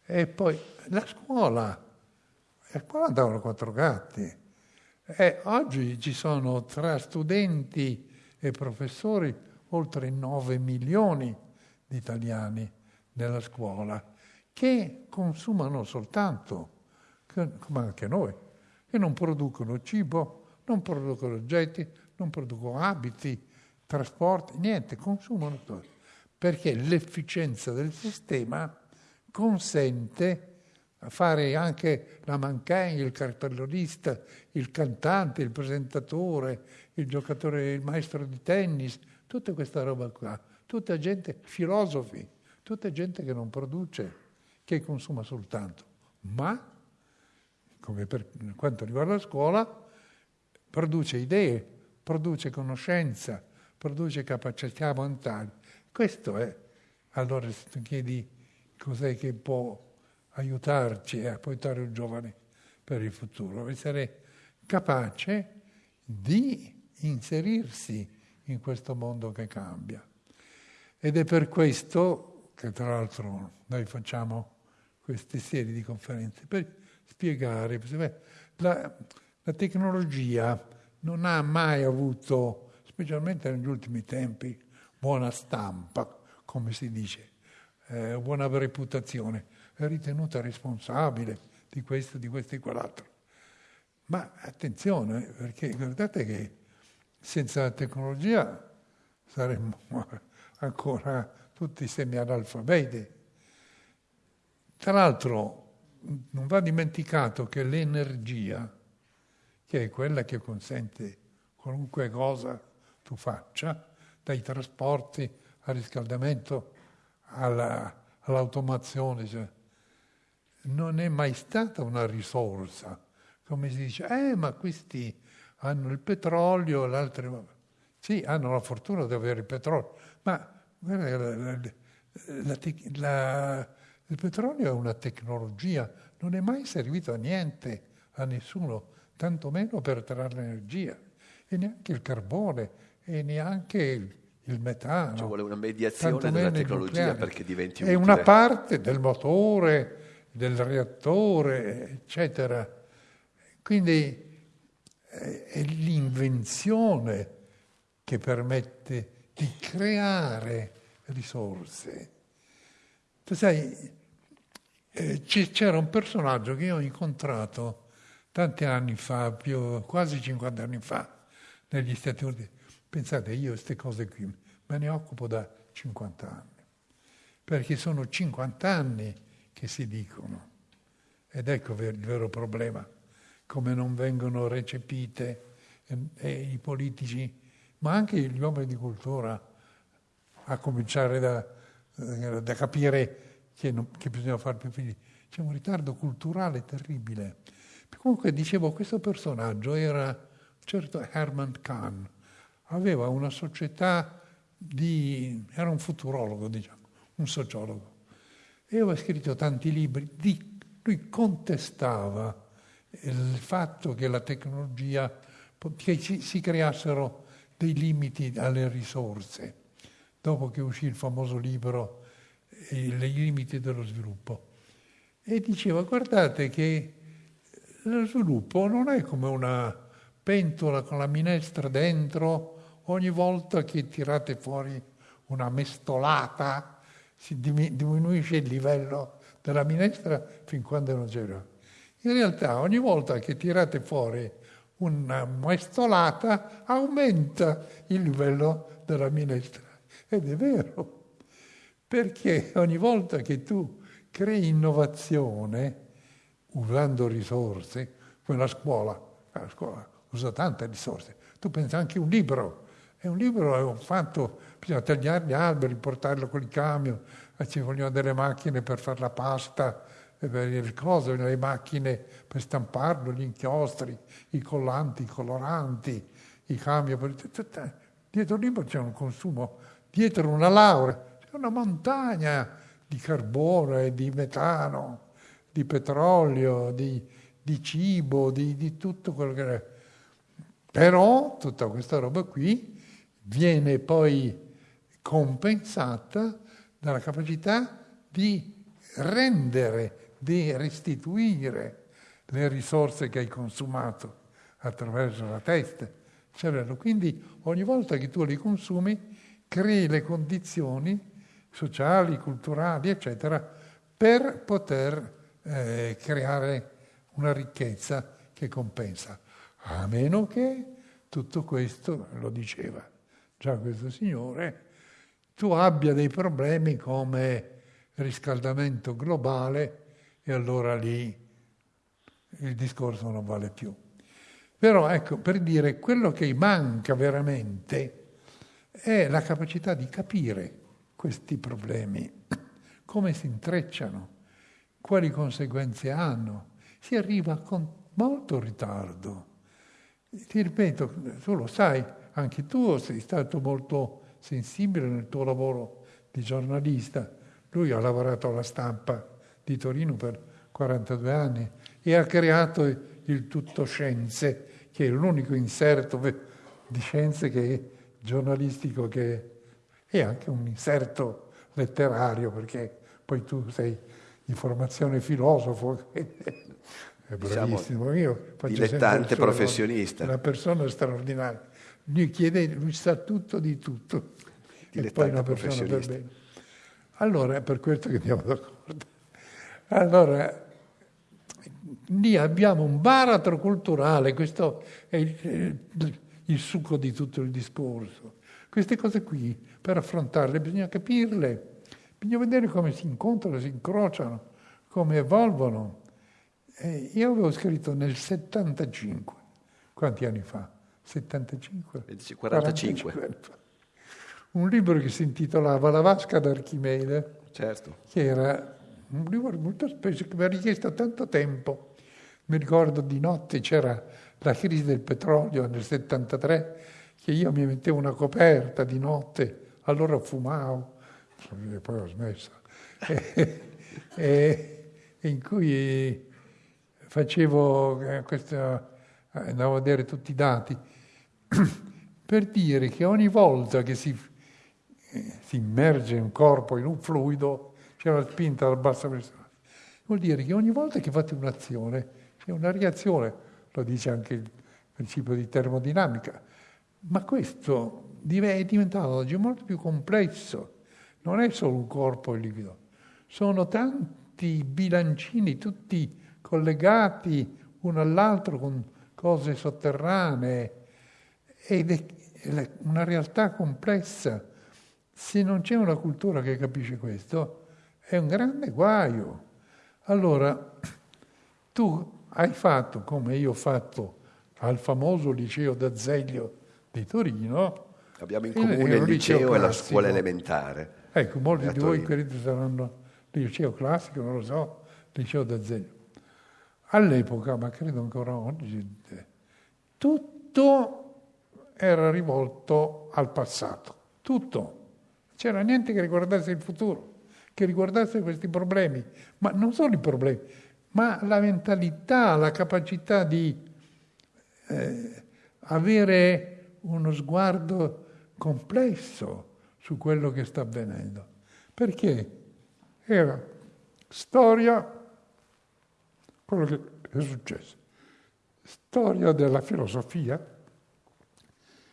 e poi la scuola, a scuola andavano quattro gatti, e oggi ci sono tra studenti e professori oltre 9 milioni di italiani nella scuola che consumano soltanto, come anche noi, e non producono cibo, non producono oggetti, non producono abiti, trasporti, niente, consumano tutto perché l'efficienza del sistema consente a fare anche la mancagne, il cartellonista, il cantante, il presentatore, il giocatore, il maestro di tennis, tutta questa roba qua, tutta gente, filosofi, tutta gente che non produce, che consuma soltanto, ma, come per quanto riguarda la scuola, produce idee, produce conoscenza, produce capacità mentali. Questo è. Allora se tu chiedi cos'è che può aiutarci a aiutare un giovane per il futuro, essere capace di inserirsi in questo mondo che cambia. Ed è per questo che tra l'altro noi facciamo queste serie di conferenze, per spiegare, la, la tecnologia non ha mai avuto, specialmente negli ultimi tempi, buona stampa, come si dice, eh, buona reputazione, è ritenuta responsabile di questo, di questo e quell'altro. Ma attenzione, perché guardate che senza la tecnologia saremmo ancora tutti semi-analfabeti. Tra l'altro non va dimenticato che l'energia, che è quella che consente qualunque cosa tu faccia, dai trasporti al riscaldamento alla, all'automazione. Cioè, non è mai stata una risorsa. Come si dice, eh, ma questi hanno il petrolio, l'altro... Sì, hanno la fortuna di avere il petrolio, ma guarda, la, la, il petrolio è una tecnologia, non è mai servito a niente, a nessuno, tantomeno per trarre l'energia, e neanche il carbone, e neanche il metano. Ci vuole una mediazione della tecnologia perché diventi utile. È una parte del motore, del reattore, eccetera. Quindi è l'invenzione che permette di creare risorse. Tu sai, eh, c'era un personaggio che io ho incontrato tanti anni fa, più, quasi 50 anni fa, negli Stati Uniti Pensate, io queste cose qui me ne occupo da 50 anni, perché sono 50 anni che si dicono. Ed ecco il vero problema, come non vengono recepite e, e i politici, ma anche gli uomini di cultura, a cominciare da, eh, da capire che, non, che bisogna fare più figli. C'è un ritardo culturale terribile. Comunque dicevo, questo personaggio era certo Herman Kahn, aveva una società di... era un futurologo, diciamo, un sociologo. E aveva scritto tanti libri, di, lui contestava il fatto che la tecnologia, che ci, si creassero dei limiti alle risorse, dopo che uscì il famoso libro I limiti dello sviluppo. E diceva, guardate che lo sviluppo non è come una pentola con la minestra dentro ogni volta che tirate fuori una mestolata si diminuisce il livello della minestra fin quando non c'era. In realtà ogni volta che tirate fuori una mestolata aumenta il livello della minestra. Ed è vero, perché ogni volta che tu crei innovazione usando risorse, come la scuola, la scuola usa tante risorse, tu pensi anche a un libro, È un libro fatto, bisogna tagliare gli alberi, portarlo con il camion, ci vogliono delle macchine per fare la pasta, per le cose, le macchine per stamparlo, gli inchiostri, i collanti, i coloranti, i camion. Dietro il libro c'è un consumo, dietro una laurea c'è una montagna di carbone, di metano, di petrolio, di, di cibo, di, di tutto quello che è. Però tutta questa roba qui viene poi compensata dalla capacità di rendere, di restituire le risorse che hai consumato attraverso la testa. Cervello. Quindi ogni volta che tu li consumi crei le condizioni sociali, culturali, eccetera, per poter eh, creare una ricchezza che compensa. A meno che tutto questo, lo diceva già questo signore, tu abbia dei problemi come riscaldamento globale e allora lì il discorso non vale più. Però ecco, per dire, quello che manca veramente è la capacità di capire questi problemi, come si intrecciano, quali conseguenze hanno. Si arriva con molto ritardo. Ti ripeto, tu lo sai, anche tu sei stato molto sensibile nel tuo lavoro di giornalista. Lui ha lavorato alla stampa di Torino per 42 anni e ha creato il Tutto Scienze, che è l'unico inserto di scienze che è giornalistico che è anche un inserto letterario, perché poi tu sei di formazione filosofo, è bravissimo. Diciamo, Io dilettante professionista. Una persona straordinaria. Lui chiede, lui sa tutto di tutto. E poi una persona per bene. Allora, è per questo che andiamo d'accordo. Allora, lì abbiamo un baratro culturale, questo è il, il succo di tutto il discorso. Queste cose qui, per affrontarle, bisogna capirle, bisogna vedere come si incontrano, si incrociano, come evolvono. E io avevo scritto nel 75, quanti anni fa? 75? 45. 45. Un libro che si intitolava La vasca d'Archimede, certo. che era un libro molto spesso, che mi ha richiesto tanto tempo. Mi ricordo di notte c'era la crisi del petrolio nel 73, che io mi mettevo una coperta di notte, allora fumavo, e poi ho smesso, e, e, in cui facevo eh, questa, andavo a vedere tutti i dati, per dire che ogni volta che si, eh, si immerge un corpo in un fluido c'è una spinta basso verso l'alto. Vuol dire che ogni volta che fate un'azione c'è una reazione, lo dice anche il principio di termodinamica, ma questo è diventato oggi molto più complesso, non è solo un corpo liquido, sono tanti bilancini, tutti collegati uno all'altro con cose sotterranee ed è una realtà complessa. Se non c'è una cultura che capisce questo, è un grande guaio. Allora, tu hai fatto, come io ho fatto al famoso liceo d'Azeglio di Torino. Abbiamo in comune il liceo, e la scuola elementare. Ecco, molti di voi credo saranno liceo classico, non lo so, liceo d'Azeglio. All'epoca, ma credo ancora oggi, tutto era rivolto al passato, tutto. C'era niente che riguardasse il futuro, che riguardasse questi problemi, ma non solo i problemi, ma la mentalità, la capacità di eh, avere uno sguardo complesso su quello che sta avvenendo. Perché era storia, quello che è successo, storia della filosofia,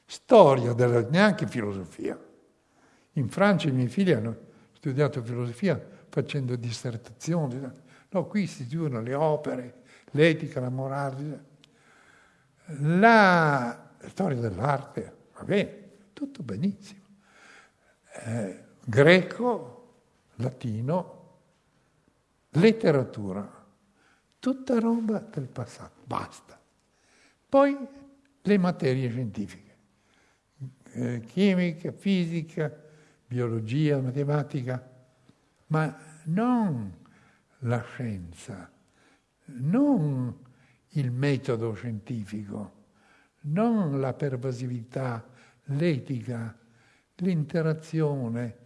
storia della neanche filosofia. In Francia i miei figli hanno studiato filosofia facendo dissertazioni. No, qui si studiano le opere, l'etica, la morale. La storia dell'arte, va bene, tutto benissimo. Eh, greco, latino, letteratura, tutta roba del passato, basta. Poi le materie scientifiche, eh, chimica, fisica, biologia, matematica, ma non la scienza, non il metodo scientifico, non la pervasività, l'etica, l'interazione,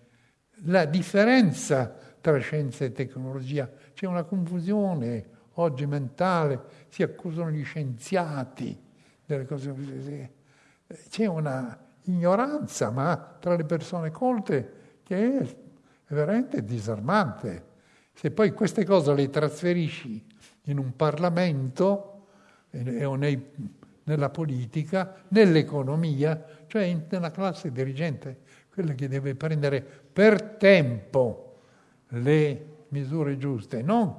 la differenza tra scienza e tecnologia. C'è una confusione oggi mentale, si accusano gli scienziati delle cose. C'è una ignoranza, ma tra le persone colte, che è veramente disarmante. Se poi queste cose le trasferisci in un Parlamento o nei, nella politica, nell'economia, cioè in, nella classe dirigente, quella che deve prendere per tempo le misure giuste, non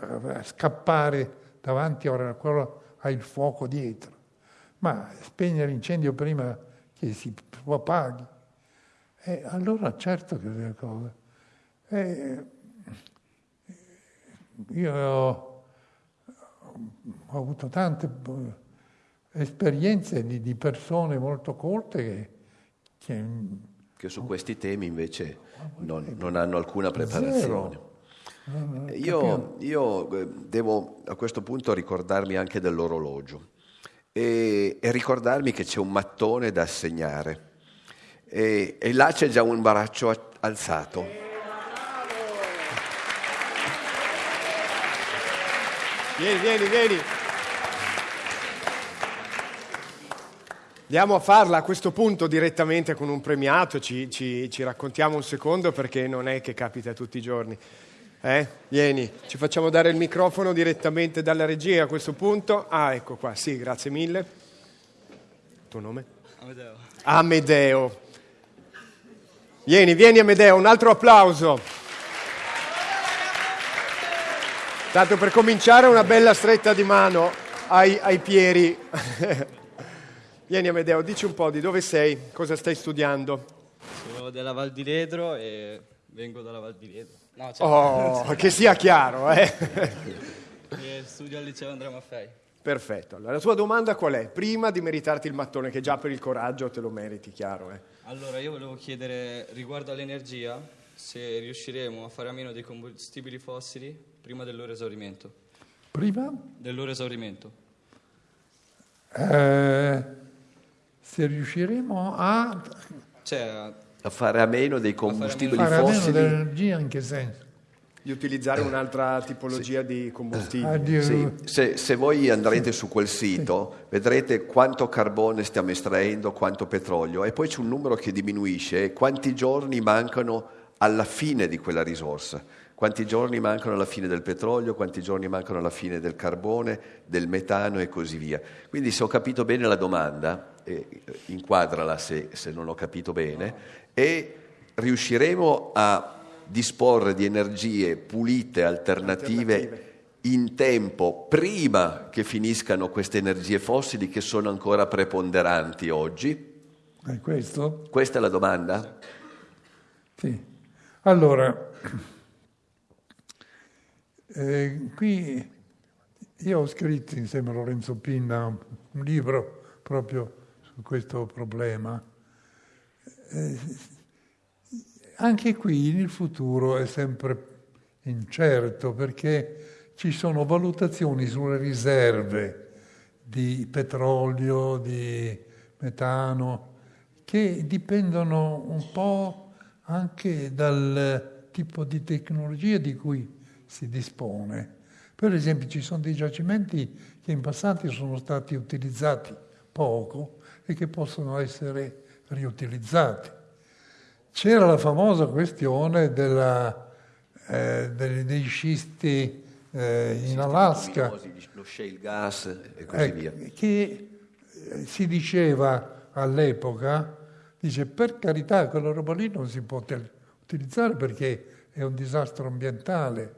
eh, scappare davanti a quello ha il fuoco dietro, ma spegnere l'incendio prima che si propaghi. E allora certo che le cose. E io ho, ho, avuto tante esperienze di, di persone molto colte che, che, che su questi temi invece non, non hanno alcuna preparazione. Io, io, eh, devo a questo punto ricordarmi anche dell'orologio e, e ricordarmi che c'è un mattone da assegnare e, e là c'è già un baraccio alzato. Vieni, vieni, vieni. Andiamo a farla a questo punto direttamente con un premiato, ci, ci, ci, raccontiamo un secondo perché non è che capita tutti i giorni. Eh? Vieni, ci facciamo dare il microfono direttamente dalla regia a questo punto. Ah, ecco qua, sì, grazie mille. Il tuo nome? Amedeo. Amedeo. Vieni, vieni Amedeo, un altro applauso. Tanto per cominciare una bella stretta di mano ai, ai Pieri. vieni Amedeo, dici un po' di dove sei, cosa stai studiando? Sono della Val di Ledro e vengo dalla Val di Ledro. No, cioè... Oh, che sia chiaro, eh? studio al liceo Andrea Maffei. Perfetto. Allora, la tua domanda qual è? Prima di meritarti il mattone, che già per il coraggio te lo meriti, chiaro. Eh? Allora, io volevo chiedere riguardo all'energia se riusciremo a fare a meno dei combustibili fossili prima del loro esaurimento. Prima? Del loro esaurimento. Eh, se riusciremo a... Cioè, a fare a meno dei combustibili fare fossili. Fare a meno dell'energia in che senso? Di utilizzare un'altra tipologia sì. di combustibile. Ah, sì. se, se, voi andrete sì. su quel sito, vedrete quanto carbone stiamo estraendo, quanto petrolio, e poi c'è un numero che diminuisce, quanti giorni mancano alla fine di quella risorsa. Quanti giorni mancano alla fine del petrolio, quanti giorni mancano alla fine del carbone, del metano e così via. Quindi se ho capito bene la domanda, eh, inquadrala se, se non ho capito bene, e riusciremo a disporre di energie pulite, alternative, alternative, in tempo, prima che finiscano queste energie fossili che sono ancora preponderanti oggi? È questo? Questa è la domanda? Sì. Allora, eh, qui io ho scritto insieme a Lorenzo Pinna un libro proprio su questo problema. Eh, anche qui il futuro è sempre incerto perché ci sono valutazioni sulle riserve di petrolio, di metano, che dipendono un po' anche dal tipo di tecnologia di cui si dispone. Per esempio ci sono dei giacimenti che in passato sono stati utilizzati poco e che possono essere riutilizzati. C'era la famosa questione della, eh, dei, dei, scisti eh, in Alaska, lo shale gas e così eh, via. Che si diceva all'epoca, dice per carità quella roba lì non si può utilizzare perché è un disastro ambientale,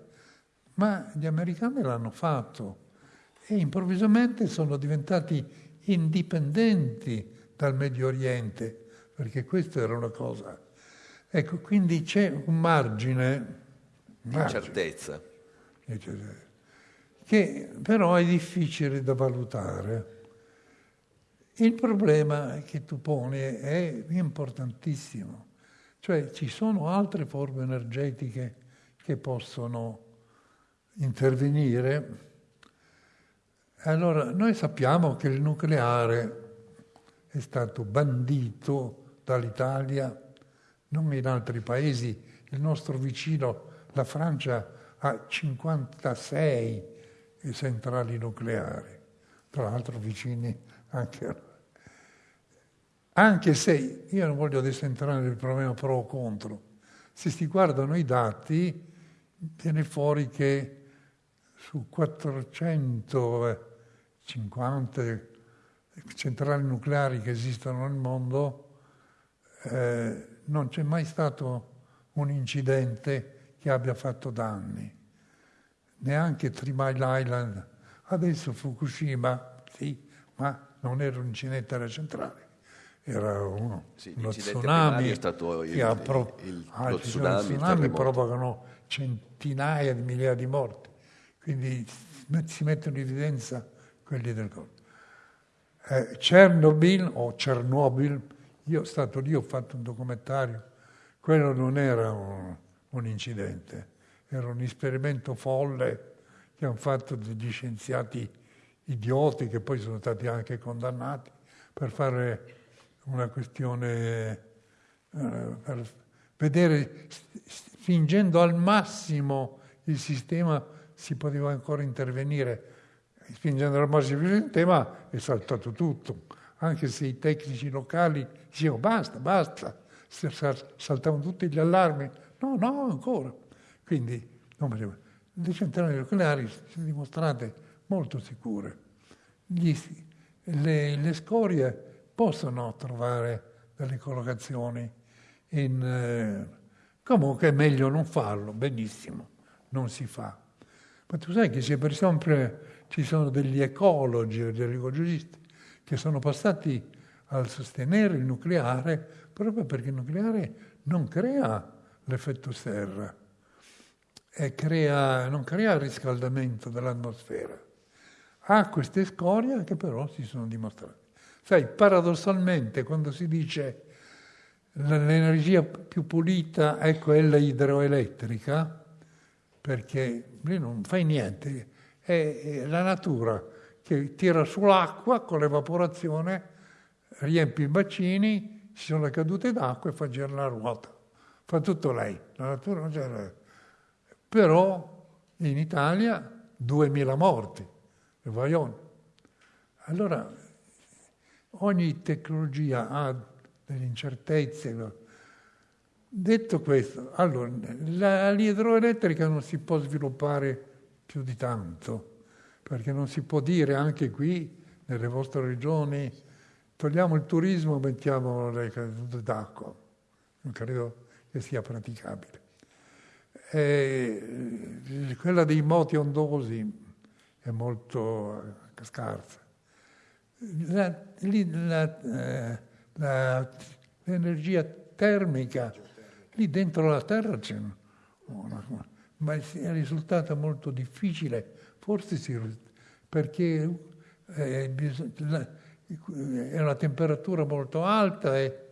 ma gli americani l'hanno fatto e improvvisamente sono diventati indipendenti dal Medio Oriente, perché questa era una cosa. Ecco, quindi c'è un margine, di incertezza, che però è difficile da valutare. Il problema che tu poni è importantissimo, cioè ci sono altre forme energetiche che possono intervenire. Allora, noi sappiamo che il nucleare è stato bandito dall'Italia, non in altri paesi. Il nostro vicino, la Francia, ha 56 centrali nucleari, tra l'altro vicini anche a anche se io non voglio adesso entrare nel problema pro o contro, se si guardano i dati viene fuori che su 450 centrali nucleari che esistono nel mondo eh, non c'è mai stato un incidente che abbia fatto danni, neanche Three Mile Island, adesso Fukushima, sì, ma non era un incidente alla centrale era uno, sì, uno tsunami è stato il, che ha pro- il, il, ah, lo tsunami, tsunami provocano centinaia di migliaia di morti, quindi si mettono in evidenza quelli del corpo. Eh, Chernobyl o Chernobyl, io sono stato lì, ho fatto un documentario, quello non era un, un incidente, era un esperimento folle che hanno fatto degli scienziati idioti che poi sono stati anche condannati per fare una questione eh, per vedere, spingendo al massimo il sistema, si poteva ancora intervenire. Spingendo al massimo il sistema è saltato tutto, anche se i tecnici locali dicevano basta, basta, saltavano tutti gli allarmi. No, no, ancora. Quindi le centrali nucleari sono dimostrate molto sicure. Gli, le, le scorie possono trovare delle collocazioni in... Eh, comunque è meglio non farlo, benissimo, non si fa. Ma tu sai che per sempre ci sono degli ecologi o degli ecologisti che sono passati a sostenere il nucleare proprio perché il nucleare non crea l'effetto serra e crea, non crea riscaldamento dell'atmosfera. Ha queste scorie che però si sono dimostrate. Sai, paradossalmente quando si dice l'energia più pulita è quella idroelettrica, perché lì non fai niente, è la natura che tira sull'acqua con l'evaporazione, riempie i bacini, ci sono le cadute d'acqua e fa girare la ruota. Fa tutto lei, la natura non c'è. Però in Italia 2000 morti, il Vaione. Allora Ogni tecnologia ha delle incertezze. Detto questo, allora, l'idroelettrica non si può sviluppare più di tanto, perché non si può dire anche qui, nelle vostre regioni, togliamo il turismo e mettiamo le cadute d'acqua. Non credo che sia praticabile. E quella dei moti ondosi è molto scarsa la, la, eh, la, l'energia termica, lì dentro la Terra c'è una, ma è risultata molto difficile, forse si, perché eh, è una temperatura molto alta e,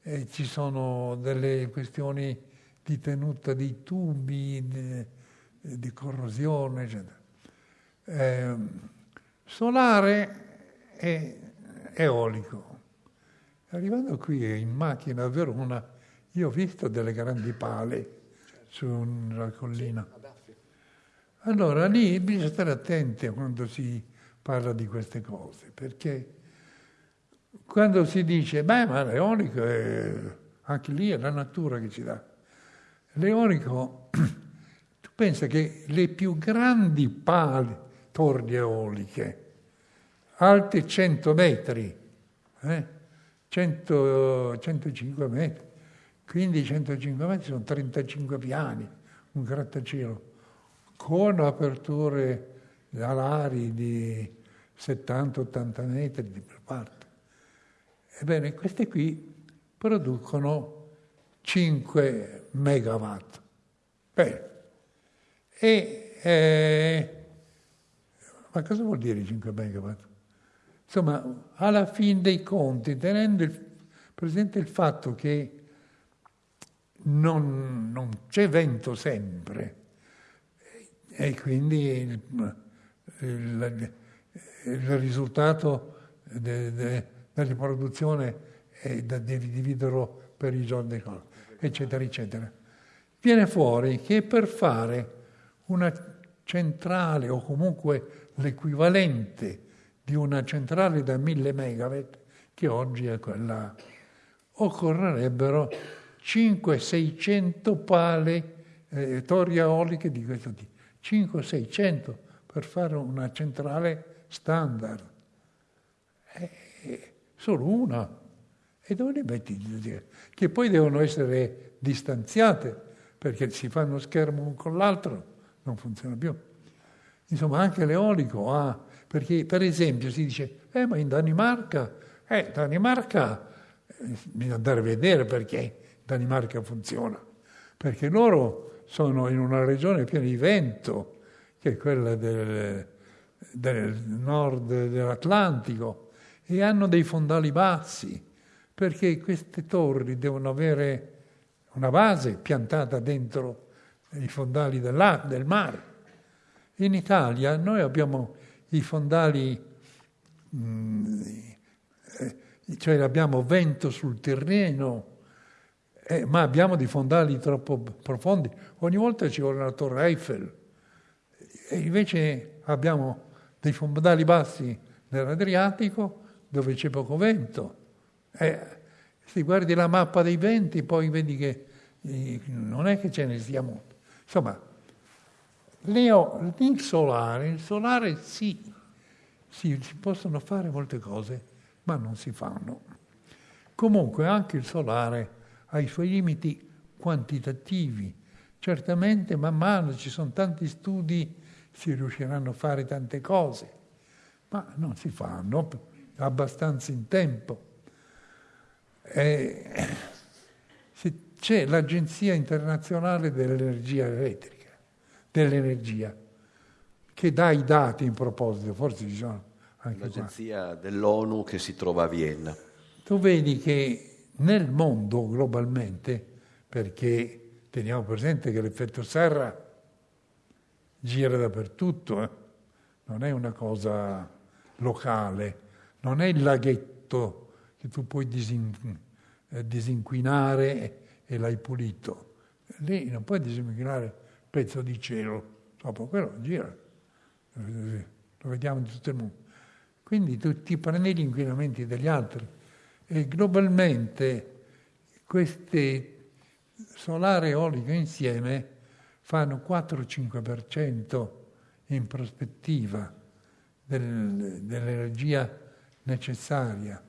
e, ci sono delle questioni di tenuta dei tubi, di, di corrosione, eccetera. Eh, solare è eolico. Arrivando qui in macchina a Verona, io ho visto delle grandi pale su una collina. Allora lì bisogna stare attenti quando si parla di queste cose, perché quando si dice, beh, ma l'eolico è anche lì è la natura che ci dà. L'eolico, tu pensa che le più grandi pale, torri eoliche, alte 100 metri, eh? 100, 105 metri, quindi 105 metri sono 35 piani, un grattacielo, con aperture alari di 70-80 metri di per parte. Ebbene, queste qui producono 5 megawatt. Bene. E, eh, ma cosa vuol dire 5 megawatt? Insomma, alla fin dei conti, tenendo il, presente il fatto che non, non c'è vento sempre e quindi il, il, il risultato de, de, della riproduzione è da dividerlo per i giorni, eccetera, eccetera. Viene fuori che per fare una centrale o comunque l'equivalente di una centrale da 1000 megawatt, che oggi è quella, occorrerebbero 500-600 pale, eh, torri eoliche di questo tipo. 500-600 per fare una centrale standard. Eh, solo una. E dove le metti? Che poi devono essere distanziate, perché si fa uno schermo uno con l'altro, non funziona più. Insomma, anche l'eolico ha, perché per esempio si dice, eh ma in Danimarca, eh, Danimarca, eh, bisogna andare a vedere perché Danimarca funziona, perché loro sono in una regione piena di vento, che è quella del, del nord dell'Atlantico, e hanno dei fondali bassi, perché queste torri devono avere una base piantata dentro i fondali del mare. In Italia noi abbiamo i fondali, mm, eh, cioè abbiamo vento sul terreno, eh, ma abbiamo dei fondali troppo profondi. Ogni volta ci vuole una torre Eiffel. E invece abbiamo dei fondali bassi nell'Adriatico dove c'è poco vento. Eh, se guardi la mappa dei venti, poi vedi che eh, non è che ce ne sia molto. Insomma, Leo, il solare, il solare sì, sì, si possono fare molte cose, ma non si fanno. Comunque anche il solare ha i suoi limiti quantitativi. Certamente man mano ci sono tanti studi, si riusciranno a fare tante cose, ma non si fanno abbastanza in tempo. E c'è l'Agenzia internazionale dell'energia elettrica, dell'energia, che dà i dati in proposito, forse ci sono anche L'agenzia qua. dell'ONU che si trova a Vienna. Tu vedi che nel mondo globalmente, perché teniamo presente che l'effetto serra gira dappertutto, eh? non è una cosa locale, non è il laghetto che tu puoi disin- eh, disinquinare e l'hai pulito. Lì non puoi disinquinare il pezzo di cielo, dopo quello gira, lo vediamo in tutto il mondo. Quindi tu ti prendi gli inquinamenti degli altri e globalmente queste solare e eolico insieme fanno 4-5% in prospettiva del, dell'energia necessaria.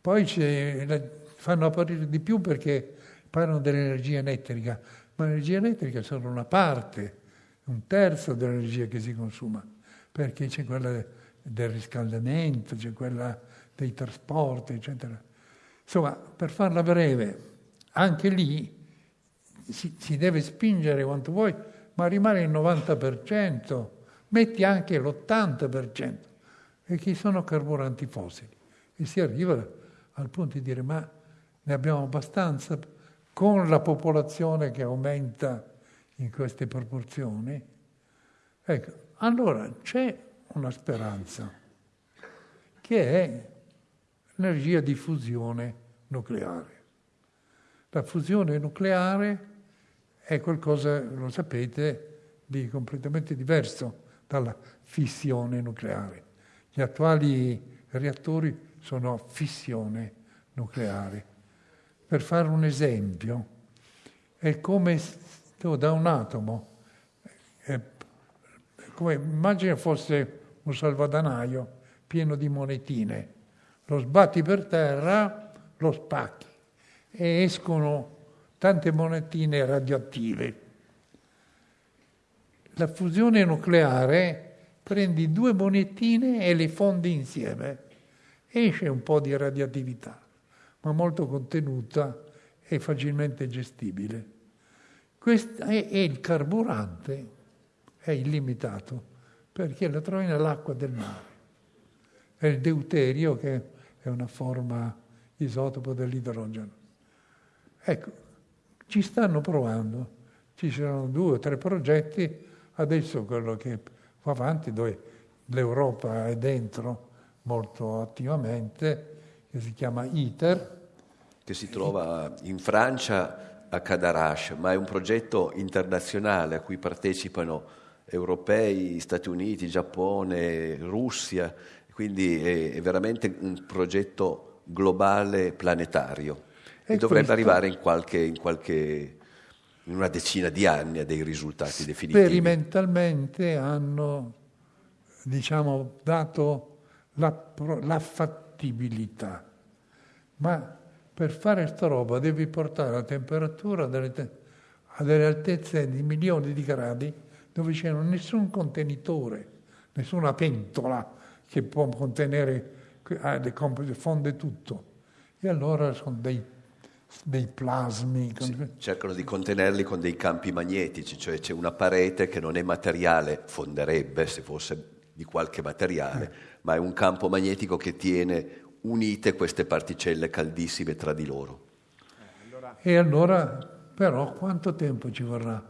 Poi fanno apparire di più perché parlano dell'energia elettrica, ma l'energia elettrica è solo una parte, un terzo dell'energia che si consuma, perché c'è quella del riscaldamento, c'è quella dei trasporti, eccetera. Insomma, per farla breve, anche lì si, si deve spingere quanto vuoi, ma rimane il 90%, metti anche l'80%, perché sono carburanti fossili. E si arriva al punto di dire, ma ne abbiamo abbastanza con la popolazione che aumenta in queste proporzioni? Ecco, allora c'è una speranza, che è l'energia di fusione nucleare. La fusione nucleare è qualcosa, lo sapete, di completamente diverso dalla fissione nucleare. Gli attuali reattori sono a fissione nucleare. Per fare un esempio, è come da un atomo, è come, immagina fosse un salvadanaio pieno di monetine lo sbatti per terra, lo spacchi e escono tante monetine radioattive. La fusione nucleare prendi due monetine e le fondi insieme, esce un po' di radioattività, ma molto contenuta e facilmente gestibile. Questo è, il carburante è illimitato perché lo trovi nell'acqua del mare è il deuterio che è una forma isotopo dell'idrogeno. Ecco, ci stanno provando, ci sono due o tre progetti, adesso quello che va avanti, dove l'Europa è dentro molto attivamente, che si chiama ITER. Che si trova in Francia a Cadarache, ma è un progetto internazionale a cui partecipano europei, Stati Uniti, Giappone, Russia, quindi è, è veramente un progetto globale planetario e, e dovrebbe arrivare in qualche, in qualche in una decina di anni a dei risultati definitivi. Sperimentalmente hanno diciamo, dato la, la fattibilità, ma per fare sta roba devi portare la temperatura te- a delle altezze di milioni di gradi dove c'è nessun contenitore, nessuna pentola che può contenere, fonde tutto. E allora sono dei, dei plasmi. Sì, cercano di contenerli con dei campi magnetici, cioè c'è una parete che non è materiale, fonderebbe se fosse di qualche materiale, eh. ma è un campo magnetico che tiene unite queste particelle caldissime tra di loro. E allora, però, quanto tempo ci vorrà?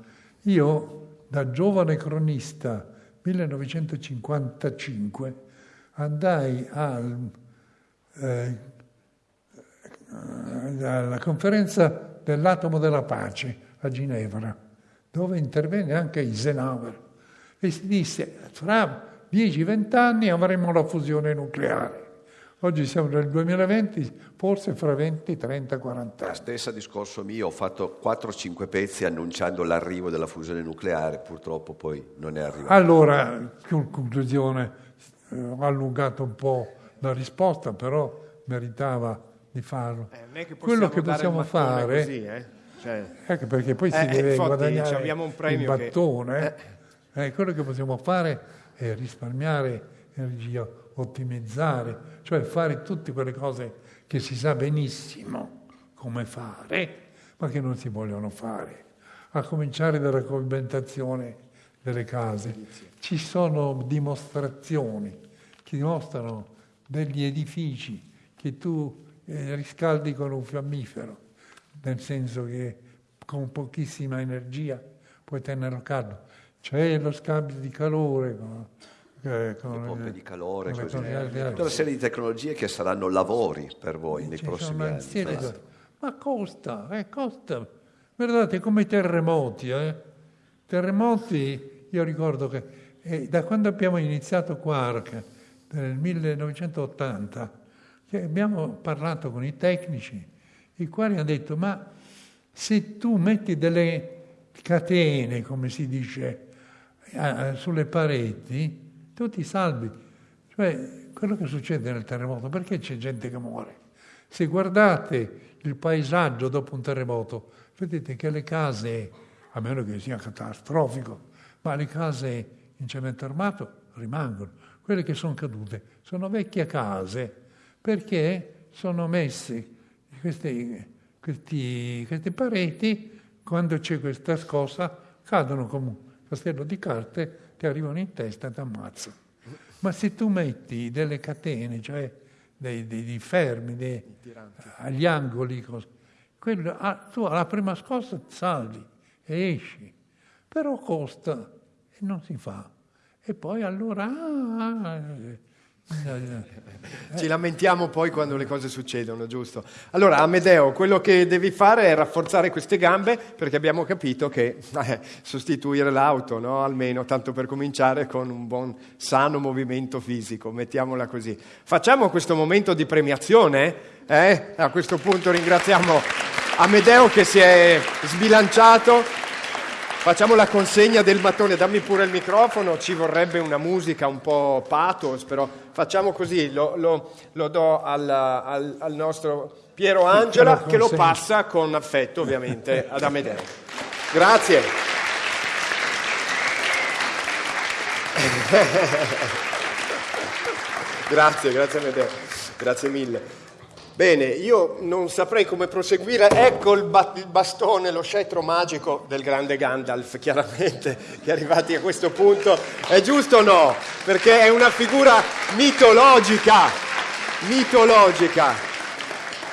Io, da giovane cronista, 1955, andai al, eh, alla conferenza dell'atomo della pace a Ginevra, dove intervenne anche Eisenhower e si disse fra 10-20 anni avremo la fusione nucleare. Oggi siamo nel 2020, forse fra 20, 30, 40 anni. Stesso discorso mio, ho fatto 4-5 pezzi annunciando l'arrivo della fusione nucleare, purtroppo poi non è arrivato. Allora, conclusione, eh, ho allungato un po' la risposta, però meritava di farlo. Eh, che Quello che possiamo fare... Così, eh? cioè... Ecco perché poi si eh, deve infatti, guadagnare il battone. Che... Eh. quello che possiamo fare è risparmiare energia ottimizzare, cioè fare tutte quelle cose che si sa benissimo come fare, ma che non si vogliono fare. A cominciare dalla coibentazione delle case. Ci sono dimostrazioni che dimostrano degli edifici che tu eh, riscaldi con un fiammifero, nel senso che con pochissima energia puoi tenerlo caldo. C'è lo scambio di calore con, eh, con le pompe di calore, così. tutta una serie di tecnologie che saranno lavori per voi nei prossimi anni. Certo. Ma costa, eh, costa. Guardate come i terremoti. Eh. Terremoti, io ricordo che eh, da quando abbiamo iniziato Quark, nel 1980, abbiamo parlato con i tecnici, i quali hanno detto, ma se tu metti delle catene, come si dice, eh, sulle pareti, tu ti salvi. Cioè, quello che succede nel terremoto, perché c'è gente che muore? Se guardate il paesaggio dopo un terremoto, vedete che le case, a meno che sia catastrofico, ma le case in cemento armato rimangono. Quelle che sono cadute sono vecchie case perché sono messe queste, questi, queste pareti, quando c'è questa scossa, cadono come un castello di carte ti arrivano in testa e ti ammazzano. Ma se tu metti delle catene, cioè dei, dei, dei fermi dei, agli angoli, quello, ah, tu alla prima scossa salvi e esci, però costa e non si fa. E poi allora... Ah, ci lamentiamo poi quando le cose succedono, giusto? Allora, Amedeo, quello che devi fare è rafforzare queste gambe perché abbiamo capito che eh, sostituire l'auto, no? almeno tanto per cominciare con un buon sano movimento fisico, mettiamola così. Facciamo questo momento di premiazione, eh? a questo punto ringraziamo Amedeo che si è sbilanciato Facciamo la consegna del mattone, dammi pure il microfono, ci vorrebbe una musica un po' pathos, però facciamo così, lo, lo, lo do al, al, al, nostro Piero Angela che lo passa con affetto ovviamente ad Amedeo. Grazie. grazie, grazie Amedeo, grazie mille. Bene, io non saprei come proseguire. Ecco il, ba- il, bastone, lo scettro magico del grande Gandalf, chiaramente, che arrivati a questo punto. È giusto o no? Perché è una figura mitologica, mitologica.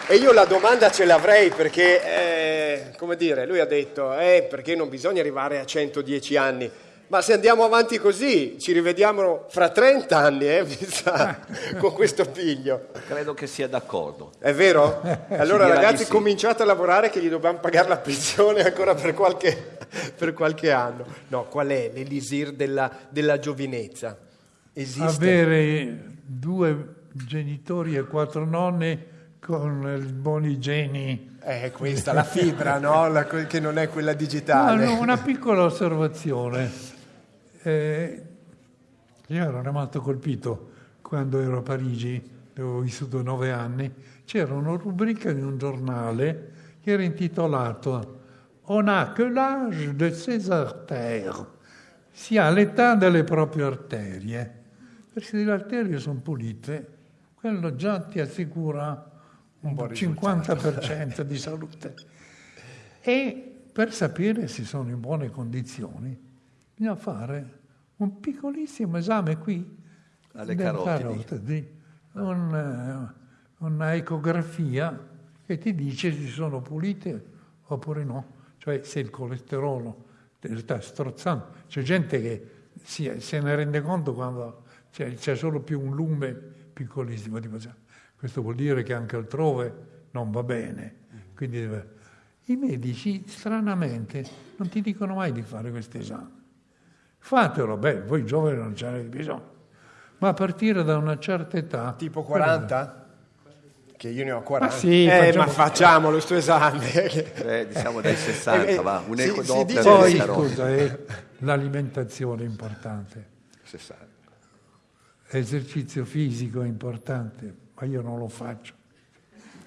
E io la domanda ce l'avrei perché, eh, come dire, lui ha detto, eh, perché non bisogna arrivare a 110 anni. Ma se andiamo avanti così, ci rivediamo fra 30 anni, eh, sa, con questo figlio. Credo che sia d'accordo. È vero? Allora ragazzi sì. cominciate a lavorare che gli dobbiamo pagare la pensione ancora per qualche, per qualche anno. No, qual è l'elisir della, della giovinezza? Esiste? Avere due genitori e quattro nonne con i buoni geni. È questa la fibra, no? La, che non è quella digitale. No, no, una piccola osservazione. Eh, io ero rimasto colpito quando ero a Parigi, dove ho vissuto nove anni, c'era una rubrica di un giornale che era intitolato On a que l'âge de ses artères, si ha l'età delle proprie arterie, perché se le arterie sono pulite, quello già ti assicura un, un 50% di salute. E per sapere se sono in buone condizioni, bisogna fare un piccolissimo esame qui alle carotidi, un, uh, una ecografia che ti dice se sono pulite oppure no, cioè se il colesterolo sta strozzando. C'è gente che si, se ne rende conto quando c'è, c'è, solo più un lume piccolissimo. Questo vuol dire che anche altrove non va bene. Quindi. I medici, stranamente, non ti dicono mai di fare questo esame. Fatelo, beh, voi giovani non ce n'avete bisogno. Ma a partire da una certa età... Tipo 40? Che io ne ho 40. Ma sì, eh, facciamo... ma facciamo questo esame. Eh, diciamo dai 60, eh, va, un eco si, doppia. Poi, scusa, è l'alimentazione è importante. 60. L'esercizio fisico è importante, ma io non lo faccio.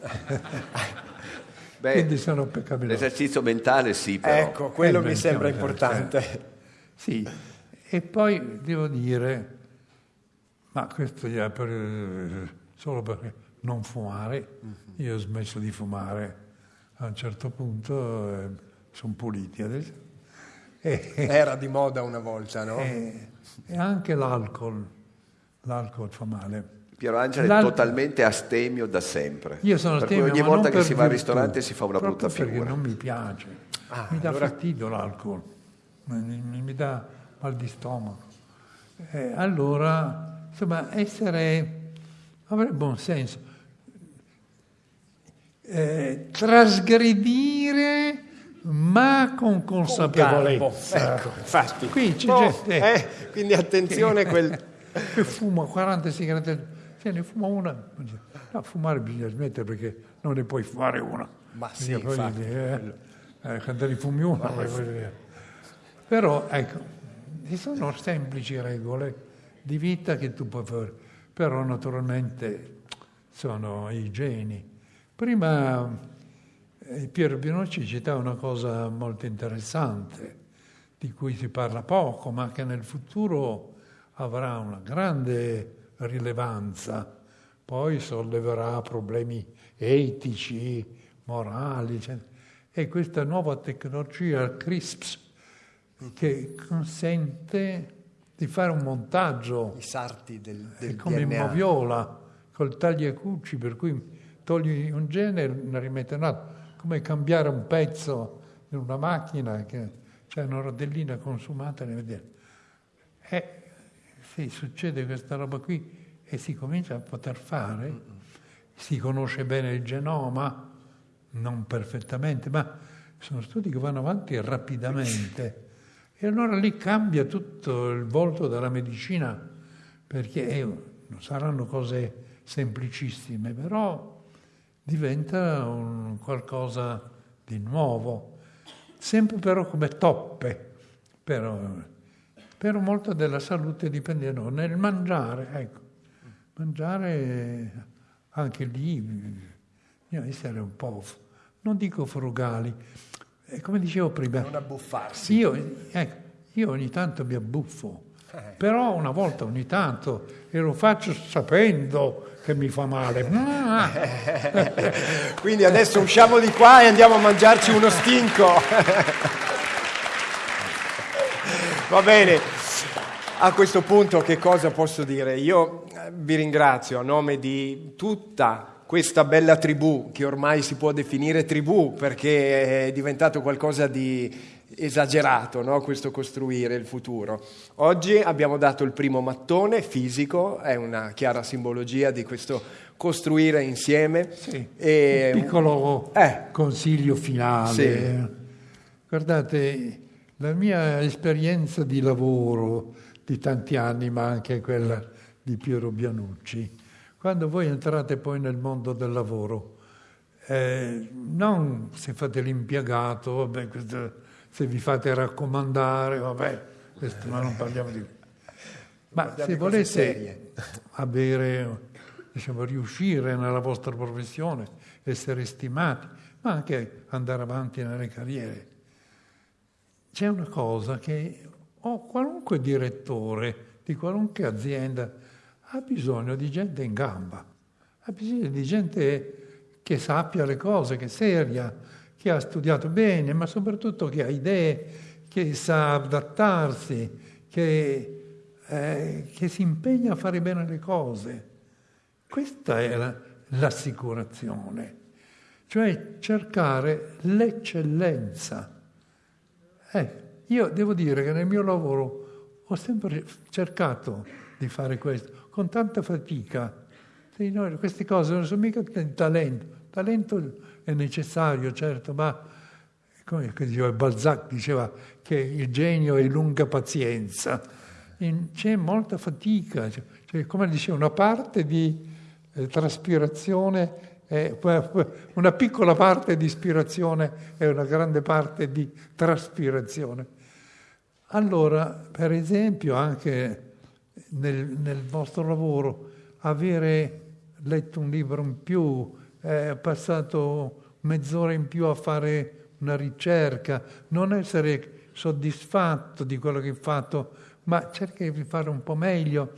Beh, Quindi sono peccabile. L'esercizio mentale sì, però. Ecco, quello mi sembra importante. Sì, e poi devo dire, ma questo è per, solo per non fumare, io ho smesso di fumare a un certo punto, eh, sono puliti adesso. E, Era di moda una volta, no? E, e anche l'alcol, l'alcol fa male. Piero Angelo è totalmente astemio da sempre. Io sono per astemio, ogni volta che si va al ristorante si fa una brutta figura. perché non mi piace, ah, mi dà allora... fastidio l'alcol mi, mi dà mal di stomaco. Eh, allora, insomma, essere, avere buon senso. Eh, trasgredire ma con consapevolezza. Ecco, infatti. Qui c'è oh, gente eh, quindi attenzione quel... che fuma 40 sigarette, se ne fuma una. No, fumare bisogna smettere perché non ne puoi fare una. Ma sì, infatti, eh, eh, quando ne fumi una, però ecco, ci sono semplici regole di vita che tu puoi fare, però naturalmente sono i geni. Prima eh, Piero Pinocci citava una cosa molto interessante, di cui si parla poco, ma che nel futuro avrà una grande rilevanza, poi solleverà problemi etici, morali, eccetera. e questa nuova tecnologia, CRISPS, che consente di fare un montaggio. I sarti del, del come DNA. moviola, col tagliacucci, per cui togli un genere e ne rimetti un altro. Come cambiare un pezzo in una macchina, che c'è una rodellina consumata, ne vedete. E se succede questa roba qui e si comincia a poter fare, si conosce bene il genoma, non perfettamente, ma sono studi che vanno avanti rapidamente. E allora lì cambia tutto il volto della medicina, perché eh, non saranno cose semplicissime, però diventa un qualcosa di nuovo, sempre però come toppe, però, però molto della salute dipende no, nel mangiare, ecco, mangiare anche lì, bisogna essere un po', non dico frugali, come dicevo prima... Non abbuffarsi. Io, ecco, io ogni tanto mi abbuffo, Però una volta ogni tanto e lo faccio sapendo che mi fa male. Quindi adesso usciamo di qua e andiamo a mangiarci uno stinco. Va bene. A questo punto che cosa posso dire? Io eh, vi ringrazio a nome di tutta questa bella tribù, che ormai si può definire tribù perché è diventato qualcosa di esagerato, no? questo costruire il futuro. Oggi abbiamo dato il primo mattone fisico, è una chiara simbologia di questo costruire insieme. Sì, e... Un piccolo eh. consiglio finale. Sì. Guardate, la mia esperienza di lavoro di tanti anni, ma anche quella di Piero Bianucci, quando voi entrate poi nel mondo del lavoro, eh, non se fate l'impiegato, vabbè, questo se vi fate raccomandare, vabbè, questo, ma non parliamo di... Ma se volete avere, diciamo, riuscire nella vostra professione, essere stimati, ma anche andare avanti nelle carriere, c'è una cosa che o qualunque direttore di qualunque azienda ha bisogno di gente in gamba, ha bisogno di gente che sappia le cose, che è seria, che ha studiato bene, ma soprattutto che ha idee, che sa adattarsi, che, eh, che si impegna a fare bene le cose. Questa è la, l'assicurazione, cioè cercare l'eccellenza. Eh, io devo dire che nel mio lavoro ho sempre cercato di fare questo, con tanta fatica. No, queste cose non sono mica talento. Talento è necessario, certo, ma come diceva Balzac diceva che il genio è lunga pazienza. C'è molta fatica, cioè, cioè, come diceva, una parte di eh, traspirazione, è, una piccola parte di ispirazione e una grande parte di traspirazione. Allora, per esempio, anche nel, nel vostro lavoro, avere letto un libro in più, eh, passato mezz'ora in più a fare una ricerca, non essere soddisfatto di quello che hai fatto, ma cercare di fare un po' meglio,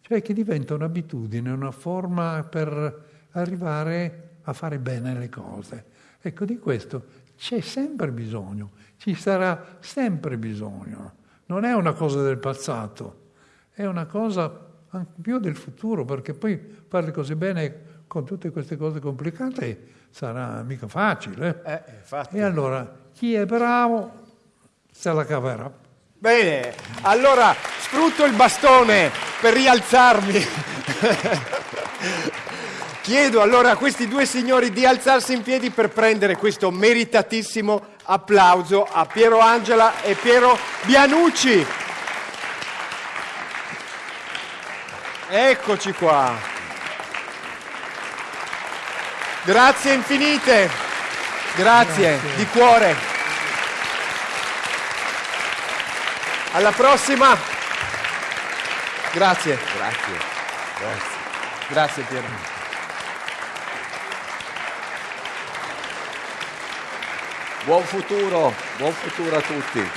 cioè che diventa un'abitudine, una forma per arrivare a fare bene le cose. Ecco, di questo c'è sempre bisogno, ci sarà sempre bisogno. Non è una cosa del passato, è una cosa anche più del futuro, perché poi fare le cose bene con tutte queste cose complicate sarà mica facile. Eh, e allora chi è bravo se la caverà. Bene, allora sfrutto il bastone per rialzarmi. Chiedo allora a questi due signori di alzarsi in piedi per prendere questo meritatissimo applauso a Piero Angela e Piero Bianucci. Eccoci qua. Grazie infinite, grazie, grazie, di cuore. Alla prossima. Grazie. Grazie. Grazie, grazie Piero. Buon futuro, buon futuro a tutti.